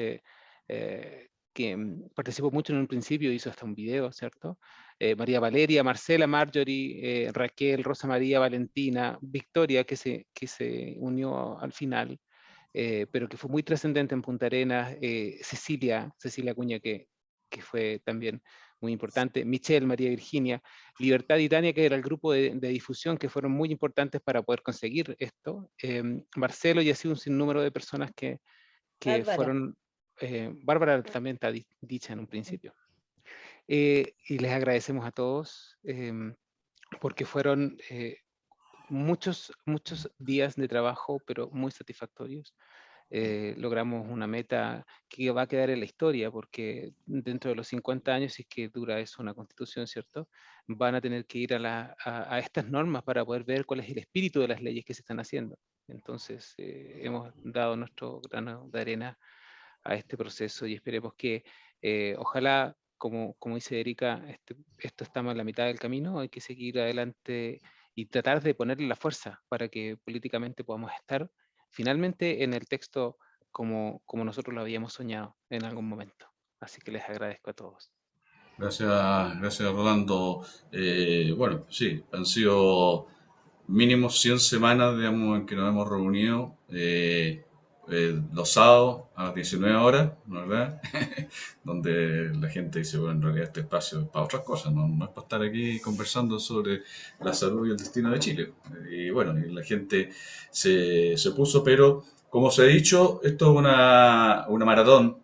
que mm, participó mucho en un principio, hizo hasta un video, ¿cierto? Eh, María Valeria, Marcela, Marjorie, eh, Raquel, Rosa María, Valentina, Victoria, que se, que se unió al final, eh, pero que fue muy trascendente en Punta Arenas, Cecilia, Cecilia Cuña, que, que fue también muy importante, Michelle, María Virginia, Libertad y Tania, que era el grupo de, difusión que fueron muy importantes para poder conseguir esto, Marcelo y así un sinnúmero de personas que, que fueron, Bárbara también está dicha en un principio. Eh, y les agradecemos a todos em, porque fueron eh, muchos, muchos días de trabajo, pero muy satisfactorios. Eh, logramos una meta que va a quedar en la historia, porque dentro de los 50 años, si es que dura eso una constitución, ¿cierto? Van a tener que ir a, a, estas normas para poder ver cuál es el espíritu de las leyes que se están haciendo. Entonces, hemos dado nuestro grano de arena a este proceso y esperemos que ojalá como, como dice Erika, este, esto estamos en la mitad del camino, hay que seguir adelante y tratar de ponerle la fuerza para que políticamente podamos estar finalmente en el texto como, como nosotros lo habíamos soñado en algún momento. Así que les agradezco a todos. Gracias, gracias Rolando. Eh, bueno, sí, han sido mínimo 100 semanas, digamos, en que nos hemos reunido. Eh, eh, los sábados a las 19 horas, ¿verdad? Donde la gente dice, bueno, en realidad este espacio es para otras cosas, no, no, es para estar aquí conversando sobre la salud y el destino de Chile. Y bueno, la gente se, se puso, pero como se ha dicho, esto es una, una maratón,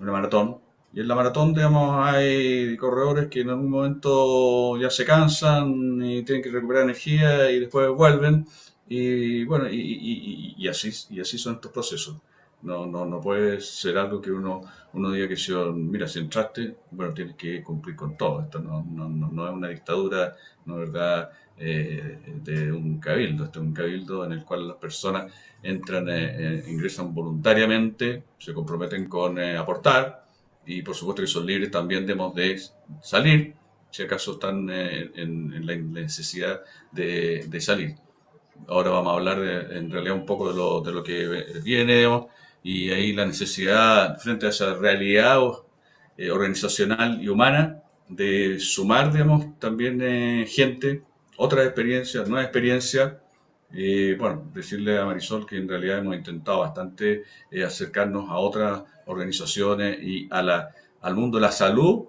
una maratón, y en la maratón, digamos, hay corredores que en algún momento ya se cansan y tienen que recuperar energía y después vuelven. Y bueno, y, así, y así son estos procesos. No, no, no puede ser algo que uno, uno diga que si, mira, si entraste, bueno, tienes que cumplir con todo. Esto no, no, no es una dictadura, no es verdad, eh, de un cabildo. Esto es un cabildo en el cual las personas entran, eh, eh, ingresan voluntariamente, se comprometen con aportar y por supuesto que son libres también de salir, si acaso están en, la necesidad de, de salir. Ahora vamos a hablar en realidad un poco de lo, de lo que viene y ahí la necesidad frente a esa realidad eh, organizacional y humana de sumar, digamos, también eh, gente, otras experiencias, nuevas experiencias. Y bueno, decirle a Marisol que en realidad hemos intentado bastante eh, acercarnos a otras organizaciones y a la, al mundo de la salud.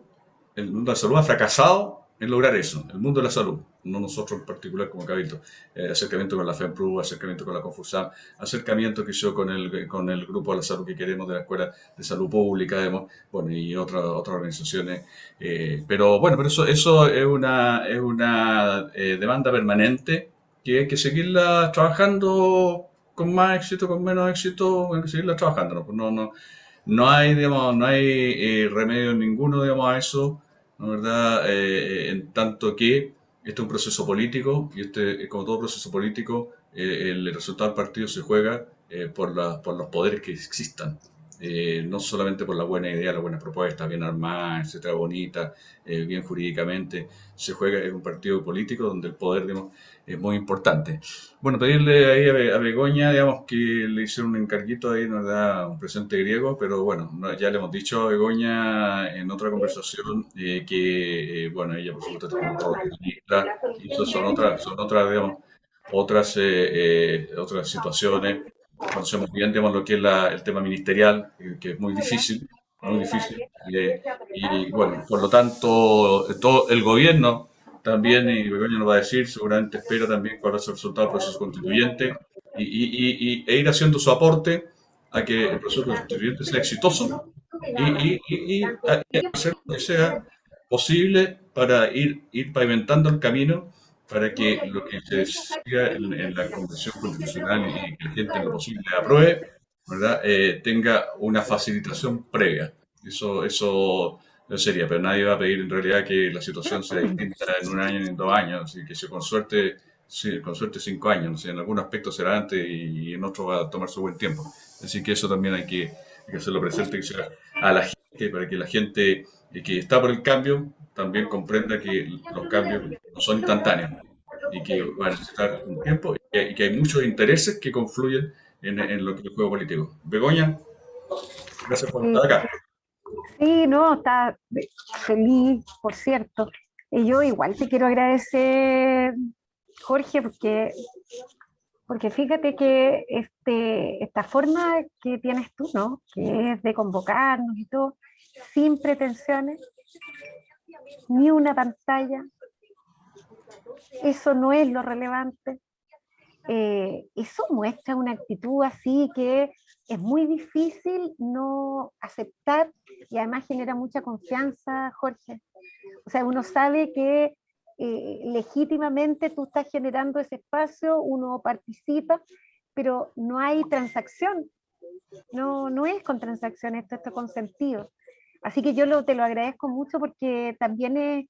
El mundo de la salud ha fracasado en lograr eso, el mundo de la salud, no nosotros en particular como Cabildo, eh, acercamiento con la FEMPRU, acercamiento con la Confusam, acercamiento que yo con el, con el grupo de la salud que queremos de la Escuela de Salud Pública, bueno, y otras otras organizaciones. Eh, pero bueno, pero eso, eso es una, es una eh, demanda permanente que hay que seguirla trabajando con más éxito, con menos éxito, hay que seguirla trabajando. No, no, no hay, digamos, no hay remedio ninguno digamos, a eso. ¿No verdad? Eh, en tanto que este es un proceso político y este, como todo proceso político, eh, el resultado del partido se juega eh, por, los poderes que existan. no solamente por la buena idea, la buena propuesta, bien armada, etcétera, bonita, bien jurídicamente, se juega en un partido político donde el poder, digamos, es muy importante. Bueno, pedirle ahí a, Begoña, digamos, que le hicieron un encarguito ahí, nos da un presente griego, pero bueno, ya le hemos dicho a Begoña en otra conversación eh, que, eh, bueno, ella por supuesto un ministra, y eso son otras, son otras, digamos, otras, eh, otras situaciones. Conocemos bien, digamos, lo que es el tema ministerial, que es muy difícil, muy difícil. y bueno, por lo tanto, todo el gobierno también, y Begoña nos va a decir, seguramente espera también cuál ser el resultado del proceso constituyente y, y, y, e ir haciendo su aporte a que el proceso constituyente sea exitoso y, hacer lo que sea posible para ir, ir pavimentando el camino para que lo que se siga en, la Convención Constitucional y que la gente en lo posible apruebe, ¿verdad? Eh, tenga una facilitación previa. Eso, eso no sería, pero nadie va a pedir en realidad que la situación sea distinta en un año ni en dos años, y que si con suerte, sí, con suerte cinco años, en algún aspecto será antes y en otro va a tomar su buen tiempo. Así que eso también hay que, hacerlo presente a la gente, para que la gente que está por el cambio también comprenda que los cambios no son instantáneos y que van a necesitar un tiempo y que, hay muchos intereses que confluyen en, en, lo que es el juego político. Begoña, gracias por estar acá. Sí, no, está feliz, por cierto. Y yo igual te quiero agradecer, Jorge, porque, porque fíjate que este, esta forma que tienes tú, ¿no? Que es de convocarnos y todo, sin pretensiones, ni una pantalla, eso no es lo relevante. Eh, eso muestra una actitud así que es muy difícil no aceptar y además genera mucha confianza, Jorge. O sea, uno sabe que eh, legítimamente tú estás generando ese espacio, uno participa, pero no hay transacción. No, no es con transacción, esto está con sentido. Así que yo te lo agradezco mucho porque también es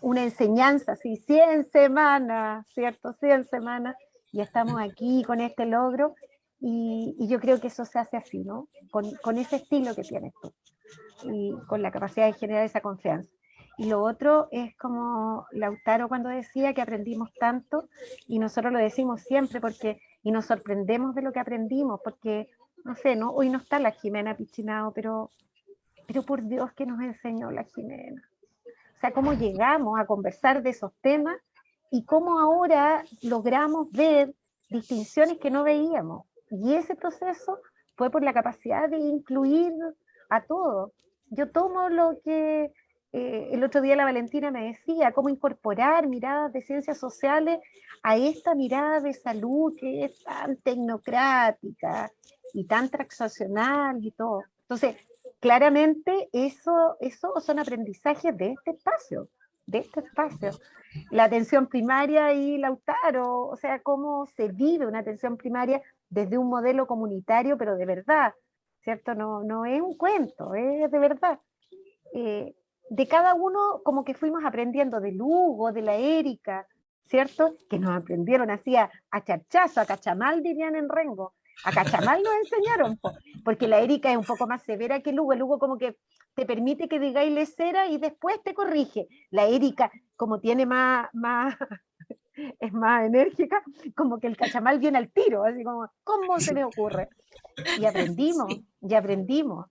una enseñanza, sí, 100 semanas, ¿cierto? 100 semanas, y estamos aquí con este logro, y, yo creo que eso se hace así, ¿no? Con, con, ese estilo que tienes tú y con la capacidad de generar esa confianza. Y lo otro es como Lautaro cuando decía que aprendimos tanto y nosotros lo decimos siempre porque y nos sorprendemos de lo que aprendimos porque, no sé, ¿no? hoy no está la Jimena Pichinao, pero, pero por Dios que nos enseñó la Jimena. O sea, cómo llegamos a conversar de esos temas y cómo ahora logramos ver distinciones que no veíamos. Y ese proceso fue por la capacidad de incluir a todos. Yo tomo lo que eh, el otro día la Valentina me decía, cómo incorporar miradas de ciencias sociales a esta mirada de salud que es tan tecnocrática y tan transaccional y todo. Entonces, claramente eso, eso son aprendizajes de este espacio, de este espacio. La atención primaria y Lautaro, o sea, cómo se vive una atención primaria desde un modelo comunitario, pero de verdad, ¿cierto? No, no es un cuento, es de verdad. Eh, de cada uno como que fuimos aprendiendo de Lugo, de la Erika, ¿cierto? Que nos aprendieron así a, charchazo, a cachamal dirían en Rengo. A cachamal nos enseñaron, porque la Erika es un poco más severa que Lugo. Lugo como que te permite que digáis lecera y después te corrige. La Erika, como tiene más, más, es más enérgica, como que el cachamal viene al tiro, así como, ¿cómo se me ocurre? Y aprendimos, y aprendimos.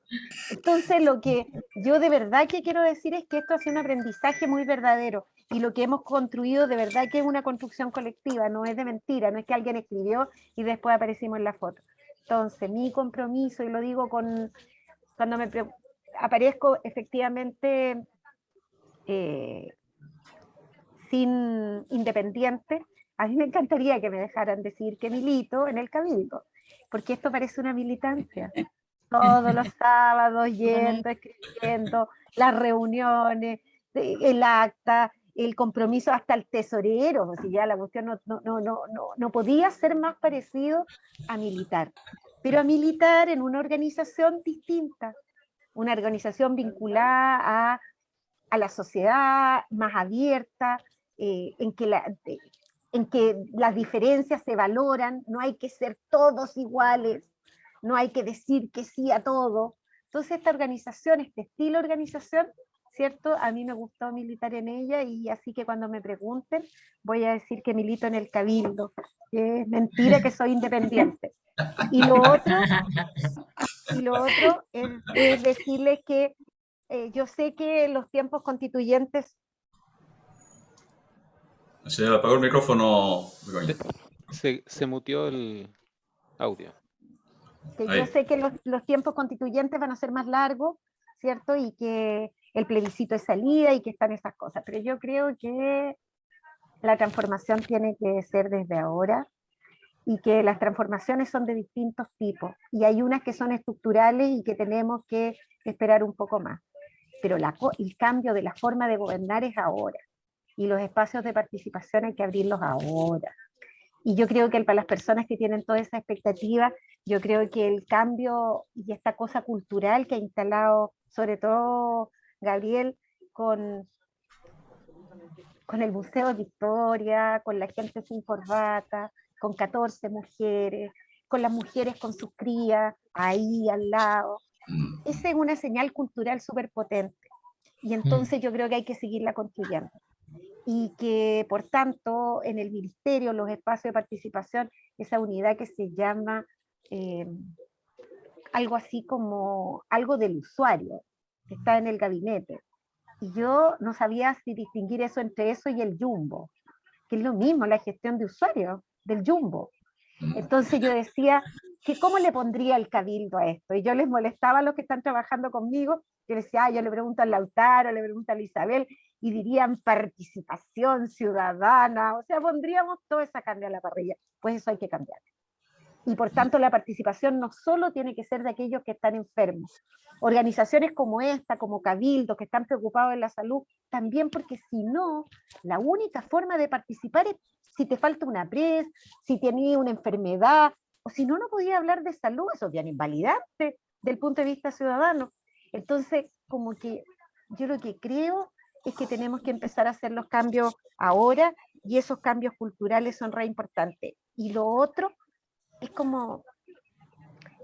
Entonces lo que yo de verdad que quiero decir es que esto ha sido un aprendizaje muy verdadero y lo que hemos construido de verdad que es una construcción colectiva, no es de mentira, no es que alguien escribió y después aparecimos en la foto. Entonces mi compromiso, y lo digo con, cuando me aparezco efectivamente eh, sin independiente, a mí me encantaría que me dejaran decir que milito en el cabildo, porque esto parece una militancia. Todos los sábados yendo, escribiendo, las reuniones, el acta, el compromiso hasta el tesorero, o sea, ya la cuestión no, no, no, no, no podía ser más parecido a militar, pero a militar en una organización distinta, una organización vinculada a, a la sociedad más abierta, eh, en, que la, en que las diferencias se valoran, no hay que ser todos iguales, no hay que decir que sí a todo. Entonces esta organización, este estilo de organización, ¿cierto? A mí me gustó militar en ella y así que cuando me pregunten voy a decir que milito en el cabildo, que es mentira que soy independiente. Y lo otro, y lo otro es, decirles que eh, yo sé que los tiempos constituyentes se apagó el micrófono. Se, se mutió el audio. yo sé que los, los, tiempos constituyentes van a ser más largos, ¿cierto? Y que el plebiscito es salida y que están esas cosas. Pero yo creo que la transformación tiene que ser desde ahora y que las transformaciones son de distintos tipos. Y hay unas que son estructurales y que tenemos que esperar un poco más. Pero la, el cambio de la forma de gobernar es ahora y los espacios de participación hay que abrirlos ahora. Y yo creo que para las personas que tienen toda esa expectativa, yo creo que el cambio y esta cosa cultural que ha instalado, sobre todo Gabriel, con, con el Museo de Historia, con la gente sin corbata, con 14 mujeres, con las mujeres con sus crías ahí al lado. Mm. Esa es una señal cultural súper potente. Y entonces yo creo que hay que seguirla construyendo y que por tanto en el ministerio, los espacios de participación, esa unidad que se llama eh, algo así como algo del usuario, está en el gabinete. Y yo no sabía si distinguir eso entre eso y el jumbo, que es lo mismo, la gestión de usuario del jumbo. Entonces yo decía, que ¿cómo le pondría el cabildo a esto? Y yo les molestaba a los que están trabajando conmigo, que decía, yo le pregunto al Lautaro, le pregunto a Isabel, y dirían participación ciudadana, o sea, pondríamos toda esa carne a la parrilla. Pues eso hay que cambiar. Y por tanto la participación no solo tiene que ser de aquellos que están enfermos, organizaciones como esta, como Cabildo, que están preocupados en la salud, también porque si no, la única forma de participar es si te falta una pres, si tienes una enfermedad, o si no, no podía hablar de salud, eso es bien invalidante del punto de vista ciudadano. Entonces, como que yo lo que creo es que tenemos que empezar a hacer los cambios ahora y esos cambios culturales son re importantes. Y lo otro es como,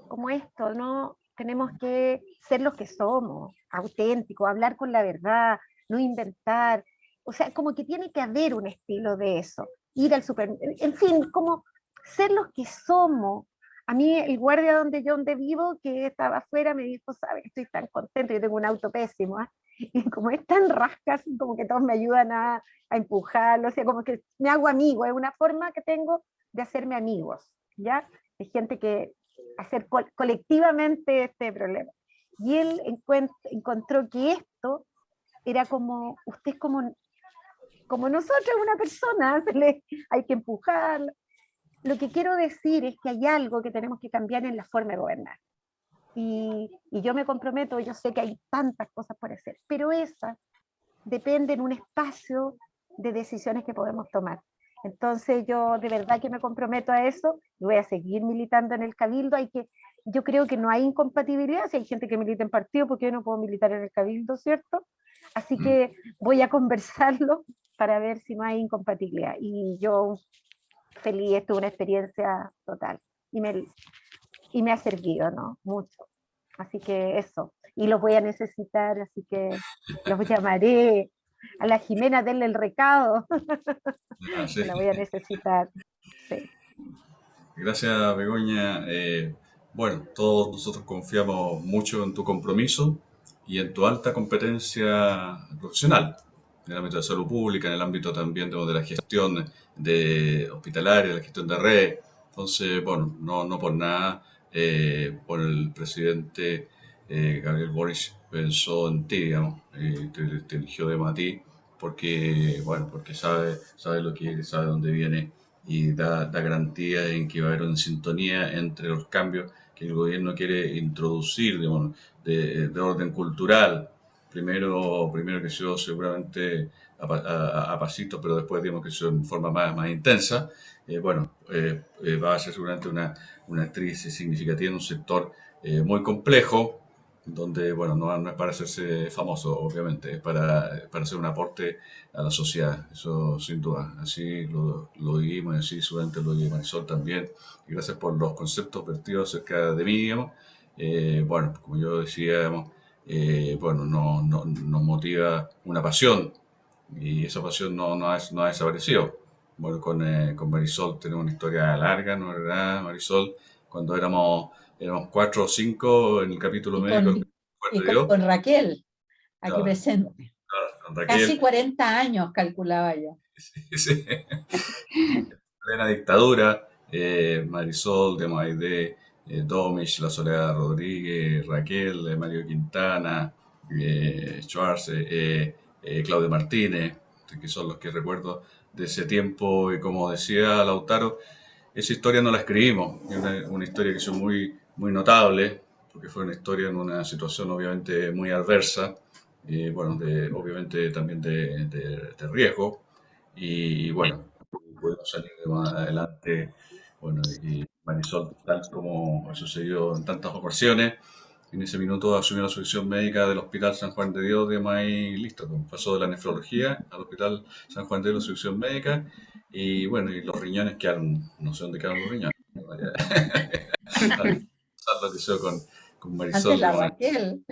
como esto, ¿no? Tenemos que ser los que somos, auténticos, hablar con la verdad, no inventar. O sea, como que tiene que haber un estilo de eso. Ir al supermercado, en fin, como ser los que somos. A mí el guardia donde yo donde vivo, que estaba afuera, me dijo, sabes, estoy tan contento, yo tengo un auto pésimo, ¿eh? y como es tan rascas, como que todos me ayudan a, a empujarlo, o sea, como que me hago amigo, es una forma que tengo de hacerme amigos, ¿ya? De gente que hacer colectivamente este problema. Y él encontró que esto era como, usted es como, como nosotros, una persona, hay que empujarlo. Lo que quiero decir es que hay algo que tenemos que cambiar en la forma de gobernar y, yo me comprometo, yo sé que hay tantas cosas por hacer, pero esas dependen de un espacio de decisiones que podemos tomar. Entonces yo de verdad que me comprometo a eso y voy a seguir militando en el Cabildo. Hay que, yo creo que no hay incompatibilidad, si hay gente que milita en partido, porque yo no puedo militar en el Cabildo, ¿cierto? Así mm. que voy a conversarlo para ver si no hay incompatibilidad. Y yo feliz, esto es una experiencia total. Y me, y me ha servido, ¿no? Mucho. Así que eso. Y los voy a necesitar, así que los llamaré a la Jimena denle el recado. Ah, sí. La voy a necesitar. Sí. Gracias, Begoña. Eh, bueno, todos nosotros confiamos mucho en tu compromiso y en tu alta competencia profesional en el ámbito de salud pública, en el ámbito también de, de la gestión de hospitalaria, de la gestión de red. Entonces, bueno, no, no por nada, eh, por el presidente eh, Gabriel Boris pensó en ti, digamos, y te, te eligió de a ti, porque, bueno, porque sabe, sabe lo que sabe dónde viene y da, da garantía en que va a haber una sintonía entre los cambios que el gobierno quiere introducir de, de orden cultural. Primero, primero que sea seguramente a, a, a pasitos, pero después digamos que sea en forma más, más intensa. Eh, bueno, eh, eh, va a ser seguramente una, una actriz significativa en un sector eh, muy complejo, donde, bueno, no, no es para hacerse famoso, obviamente, es para, para hacer un aporte a la sociedad, eso sin duda. Así lo, lo vivimos y así seguramente lo vive Marisol también. Y gracias por los conceptos vertidos acerca de mí, digamos. Eh, bueno, como yo decía, digamos, eh, bueno, no, no- nos motiva una pasión y esa pasión no, no, ha, no ha desaparecido. Bueno, con, eh, con Marisol tenemos una historia larga, ¿no es verdad, Marisol? Cuando éramos, éramos cuatro o cinco en el capítulo Y médico, con, y con- con Raquel, aquí Claro. presente. con Casi Raquel. 40 años calculaba yo. Sí. plena dictadura, eh, Marisol de Maidé, eh, La Soledad Rodríguez, Raquel, eh, Mario Quintana, eh, Schwarz, eh, eh, eh, Claudio Martínez, que son los que recuerdo de ese tiempo. Y como decía Lautaro, esa historia no la escribimos, es una, historia que es muy, muy notable, porque fue una historia en una situación obviamente muy adversa, y bueno, obviamente también de, de- de riesgo, y, bueno, pudimos salir adelante, bueno, y Marisol, tal como ha sucedido en tantas ocasiones, en ese minuto asumió la sucesión médica del Hospital San Juan de Dios, de ahí listo, pues, pasó de la nefrología al Hospital San Juan de Dios, la sucesión médica, y bueno, y los riñones quedaron, no sé dónde quedaron los riñones. lo que hizo con, con Marisol. Antes la. Raquel.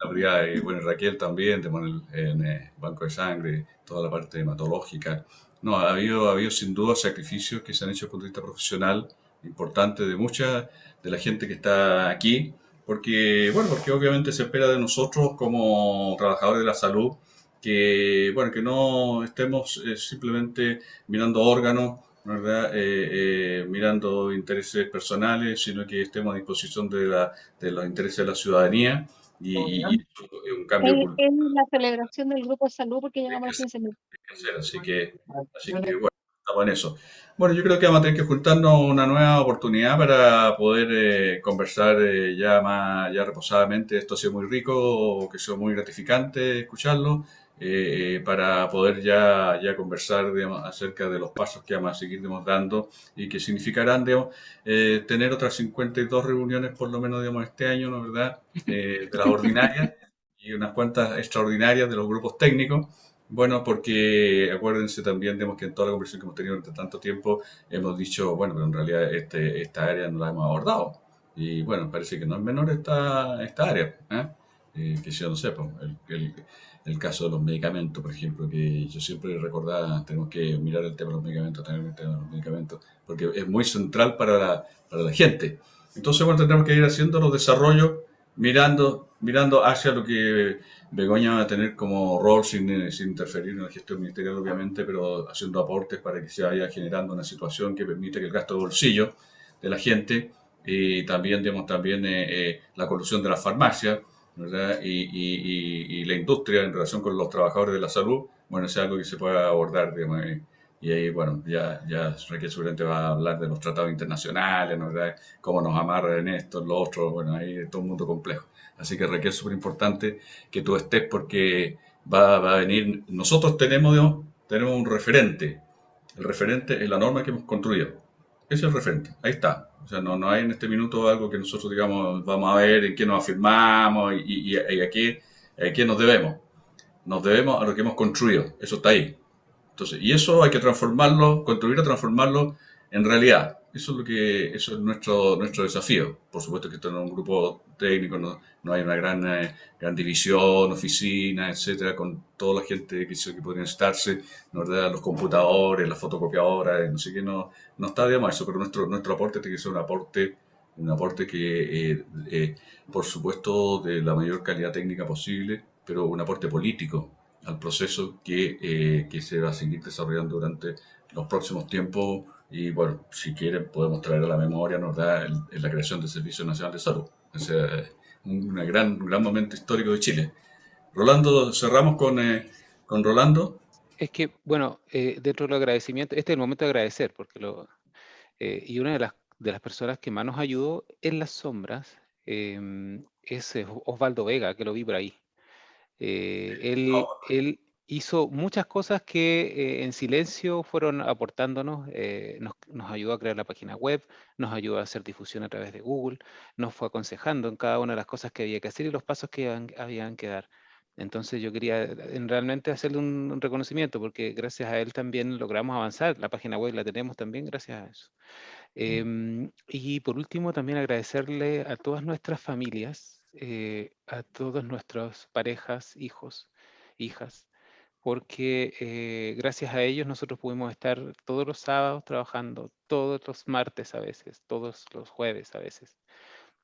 La brigada, y bueno, Raquel también, en el en el banco de sangre, toda la parte hematológica. No, ha habido, ha habido sin duda sacrificios que se han hecho desde el punto de vista profesional importante de mucha de la gente que está aquí, porque, bueno, porque obviamente se espera de nosotros como trabajadores de la salud que, bueno, que no estemos eh, simplemente mirando órganos. Eh, eh, mirando intereses personales, sino que estemos a disposición de los intereses de la ciudadanía y, y- un cambio Es, es la celebración del grupo de salud porque llegamos a los 15 mil. así que, así que bueno, estamos en eso. Bueno, yo creo que vamos a tener que juntarnos una nueva oportunidad para poder eh, conversar eh, ya más, ya reposadamente. Esto ha sido muy rico, que ha sido muy gratificante escucharlo, eh, para poder ya, ya conversar digamos, acerca de los pasos que vamos a seguir digamos, dando y que significarán digamos, eh, tener otras 52 reuniones por lo menos digamos, este año, ¿no verdad? Eh, de las ordinarias y unas cuantas extraordinarias de los grupos técnicos. Bueno, porque acuérdense también, digamos, que en toda la conversación que hemos tenido durante tanto tiempo hemos dicho, bueno, pero en realidad este, esta área no la hemos abordado. Y bueno, parece que no es menor esta, esta área, ¿eh? Eh, que yo no sé, pues, el, el- el caso de los medicamentos, por ejemplo, que yo siempre recordaba, tenemos que mirar el tema de los medicamentos, tener el tema de los medicamentos, porque es muy central para la, para la gente. Entonces, bueno, tendremos que ir haciendo los desarrollos mirando, mirando hacia lo que Begoña va a tener como rol sin, sin interferir en la gestión ministerial, obviamente, pero haciendo aportes para que se vaya generando una situación que permita que el gasto de bolsillo de la gente y también, digamos, también eh, eh, la corrupción de las farmacias, ¿verdad? Y, y- y- y la industria en relación con los trabajadores de la salud, bueno, es algo que se pueda abordar, digamos, y ahí, bueno, ya, ya Raquel seguramente va a hablar de los tratados internacionales, ¿no? ¿verdad? Cómo nos amarran en esto, en lo otro, bueno, ahí es todo un mundo complejo. Así que Raquel, súper importante que tú estés porque va, va a venir, nosotros tenemos, digamos, tenemos un referente. El referente es la norma que hemos construido. Ese es el referente, ahí está. O sea, no, no hay en este minuto algo que nosotros digamos, vamos a ver en qué nos afirmamos y, y- y a, qué, a nos debemos. Nos debemos a lo que hemos construido, eso está ahí. Entonces, y eso hay que transformarlo, construir o transformarlo en realidad. Eso es lo que eso es nuestro nuestro desafío. Por supuesto que esto no es un grupo técnico, no, no hay una gran, eh, gran división, oficina, etcétera, con toda la gente que, que podría estarse, los computadores, las fotocopiadoras, no sé qué, no, no está de más eso, pero nuestro, nuestro aporte tiene que ser un aporte, un aporte que, eh, eh, por supuesto, de la mayor calidad técnica posible, pero un aporte político al proceso que, que se va a seguir desarrollando durante los próximos tiempos y bueno, si quieren podemos traer a la memoria, nos da la creación del Servicio Nacional de Salud. O sea, un, gran, gran momento histórico de Chile. Rolando, cerramos con, eh, con Rolando. Es que, bueno, eh, dentro del agradecimiento, este es el momento de agradecer, porque lo, eh, y una de las, de las personas que más nos ayudó en las sombras em, es Osvaldo Vega, que lo vi por ahí. él, oh. él hizo muchas cosas que eh, en silencio fueron aportándonos, eh, nos, ayudó a crear la página web, nos ayudó a hacer difusión a través de Google, nos fue aconsejando en cada una de las cosas que había que hacer y los pasos que habían, que dar. Entonces yo quería eh, realmente hacerle un, reconocimiento porque gracias a él también logramos avanzar, la página web la tenemos también gracias a eso. Em, y por último también agradecerle a todas nuestras familias, a todas nuestras parejas, hijos, hijas, porque eh, gracias a ellos nosotros pudimos estar todos los sábados trabajando, todos los martes a veces, todos los jueves a veces.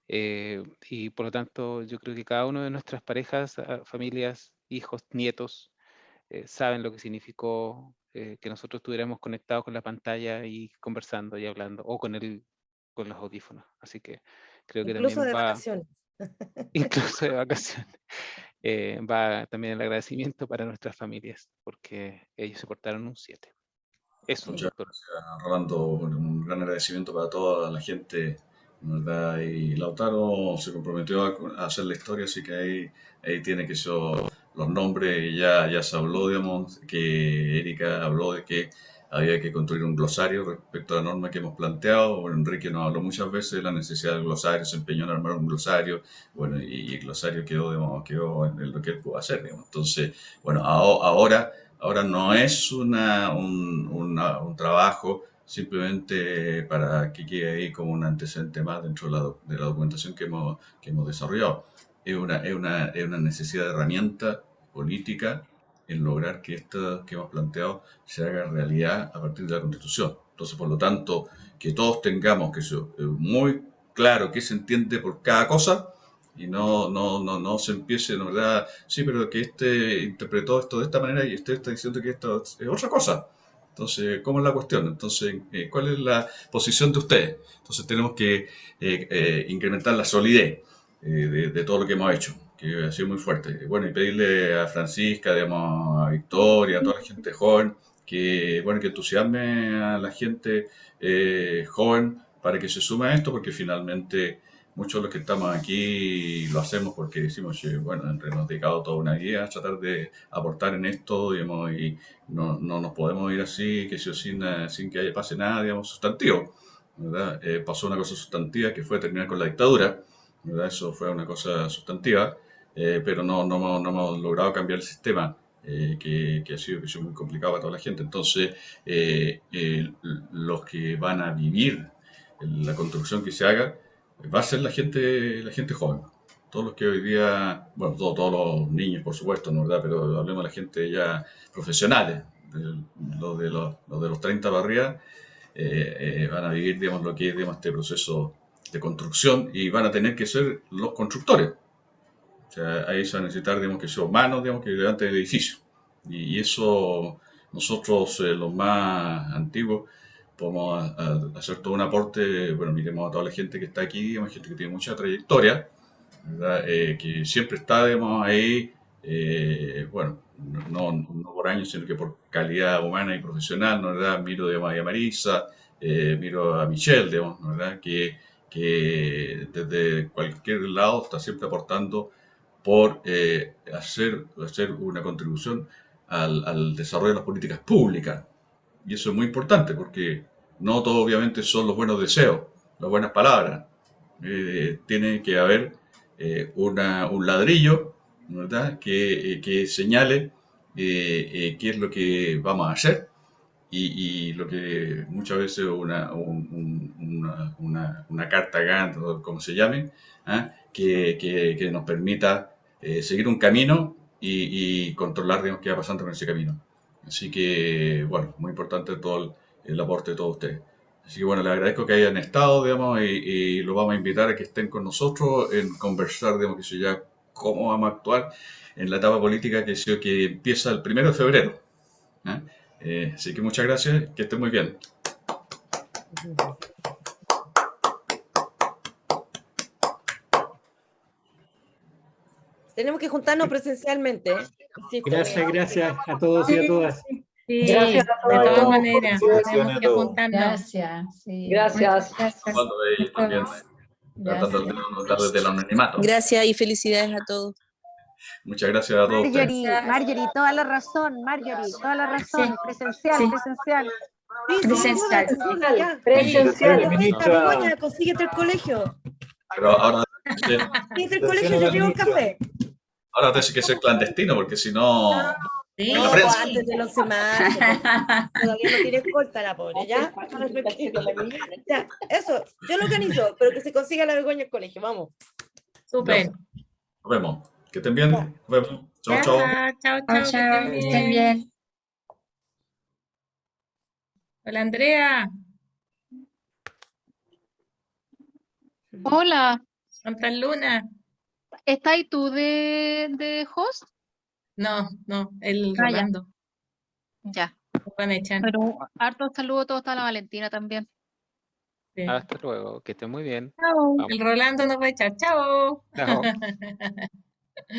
Eh, y por lo tanto yo creo que cada uno de nuestras parejas, ah, familias, hijos, nietos, eh, saben lo que significó que nosotros estuviéramos conectados con la pantalla y conversando y hablando, o con, el, con los audífonos. Así que creo que Incluso también de va... vacaciones. Incluso de vacaciones. Eh, va también el agradecimiento para nuestras familias, porque ellos se portaron un 7. Eso, Muchas gracias, Rolando. Un gran agradecimiento para toda la gente, ¿verdad? Y Lautaro se comprometió a, hacer la historia, así que ahí, ahí tiene que ser los nombres, ya, ya se habló, digamos, que Erika habló de que había que construir un glosario respecto a la norma que hemos planteado. Enrique nos habló muchas veces de la necesidad del glosario, se empeñó en armar un glosario, bueno, y, el glosario quedó, digamos, quedó en lo que él pudo hacer, digamos. Entonces, bueno, ahora, ahora no es una, un, un trabajo simplemente para que quede ahí como un antecedente más dentro de la, de la documentación que hemos, que hemos desarrollado. Es una, es, una, es una necesidad de herramienta política en lograr que esto que hemos planteado se haga realidad a partir de la Constitución. Entonces, por lo tanto, que todos tengamos que ser eh, muy claro qué se entiende por cada cosa y no, no, no, no se empiece, ¿no verdad? Sí, pero que este interpretó esto de esta manera y este está diciendo que esto es otra cosa. Entonces, ¿cómo es la cuestión? Entonces, eh, ¿cuál es la posición de ustedes? Entonces, tenemos que eh, incrementar la solidez de, de todo lo que hemos hecho que ha sido muy fuerte. Bueno, y pedirle a Francisca, digamos, a Victoria, a toda la gente joven, que, bueno, que entusiasme a la gente eh, joven para que se sume a esto, porque finalmente muchos de los que estamos aquí lo hacemos porque decimos, bueno, nos dedicado toda una guía a tratar de aportar en esto, digamos, y no, no nos podemos ir así, que sin, sin que pase nada, digamos, sustantivo. Eh, pasó una cosa sustantiva que fue terminar con la dictadura. Eso fue una cosa sustantiva. Eh, pero no, no, no, hemos logrado cambiar el sistema, eh, que, que, ha sido, que muy complicado para toda la gente. Entonces, eh, los que van a vivir la construcción que se haga, va a ser la gente, la gente joven. Todos los que hoy día, bueno, todos los niños, por supuesto, ¿no verdad? Pero hablemos de la gente ya profesionales, los de los, de los 30 barrias, van a vivir, digamos, lo que es, digamos, este proceso de construcción y van a tener que ser los constructores. O sea, ahí se va a necesitar, digamos, que sean humanos, digamos, que levanten el edificio. Y, eso nosotros, eh, los más antiguos, podemos hacer todo un aporte, bueno, miremos a toda la gente que está aquí, digamos, gente que tiene mucha trayectoria, eh, que siempre está, digamos, ahí, eh, bueno, no, no, por años, sino que por calidad humana y profesional, ¿no verdad? Miro, digamos, a Marisa, miro a Michelle, digamos, ¿verdad? Que, que desde cualquier lado está siempre aportando por eh, hacer, hacer una contribución al, al, desarrollo de las políticas públicas. Y eso es muy importante porque no todo obviamente son los buenos deseos, las buenas palabras. Eh, tiene que haber eh, una, un ladrillo ¿verdad? Que, que señale qué es lo que vamos a hacer y, y lo que muchas veces una, un- un- una, una- una carta Gantt, o como se llame, ¿ah? que, que- que nos permita eh, seguir un camino y, controlar digamos, qué va pasando con ese camino. Así que, bueno, muy importante todo el, el aporte de todos ustedes. Así que, bueno, les agradezco que hayan estado, digamos, y, y los vamos a invitar a que estén con nosotros en conversar, digamos, que ya cómo vamos a actuar en la etapa política que, que empieza el primero de febrero. ¿ah? Eh, así que muchas gracias, que estén muy bien. Tenemos que juntarnos presencialmente. ¿eh? Gracias, gracias a todos y a todas. Sí, Gracias a de todas maneras, tenemos que juntarnos. Gracias. sí. Gracias. Gracias. Y felicidades a todos. Muchas gracias a todos. Marjorie, Marjorie, toda la razón, Marjorie, toda la razón, presencial, Sí. presencial. Presencial. sí, sí, ya. Presencial. Ahorita, Begoña, consíguete el colegio. Pero ahora, Consíguete el colegio, yo llevo un café. ahora tienes que ser clandestino porque si no... Sí. En la prensa. antes del 11 de marzo. Todavía no tiene escolta la pobre, ¿ya? Ya, eso, yo lo organizo, pero que se consiga la Begoña el colegio, vamos. Súper. Nos vemos. Que estén bien. Nos vemos. Chao, chao. Chao, chao, Chao, que estén bien. Hola, Andrea. Hola, Santa Luna. ¿estás ahí tú de, de host? No, no, el Ah, ya. Rolando. Ya. Lo van a echar. Pero harto saludo a todos, a la Valentina también. Sí. Hasta luego, que estén muy bien. Chao. El Rolando nos va a echar. Chao. Chao.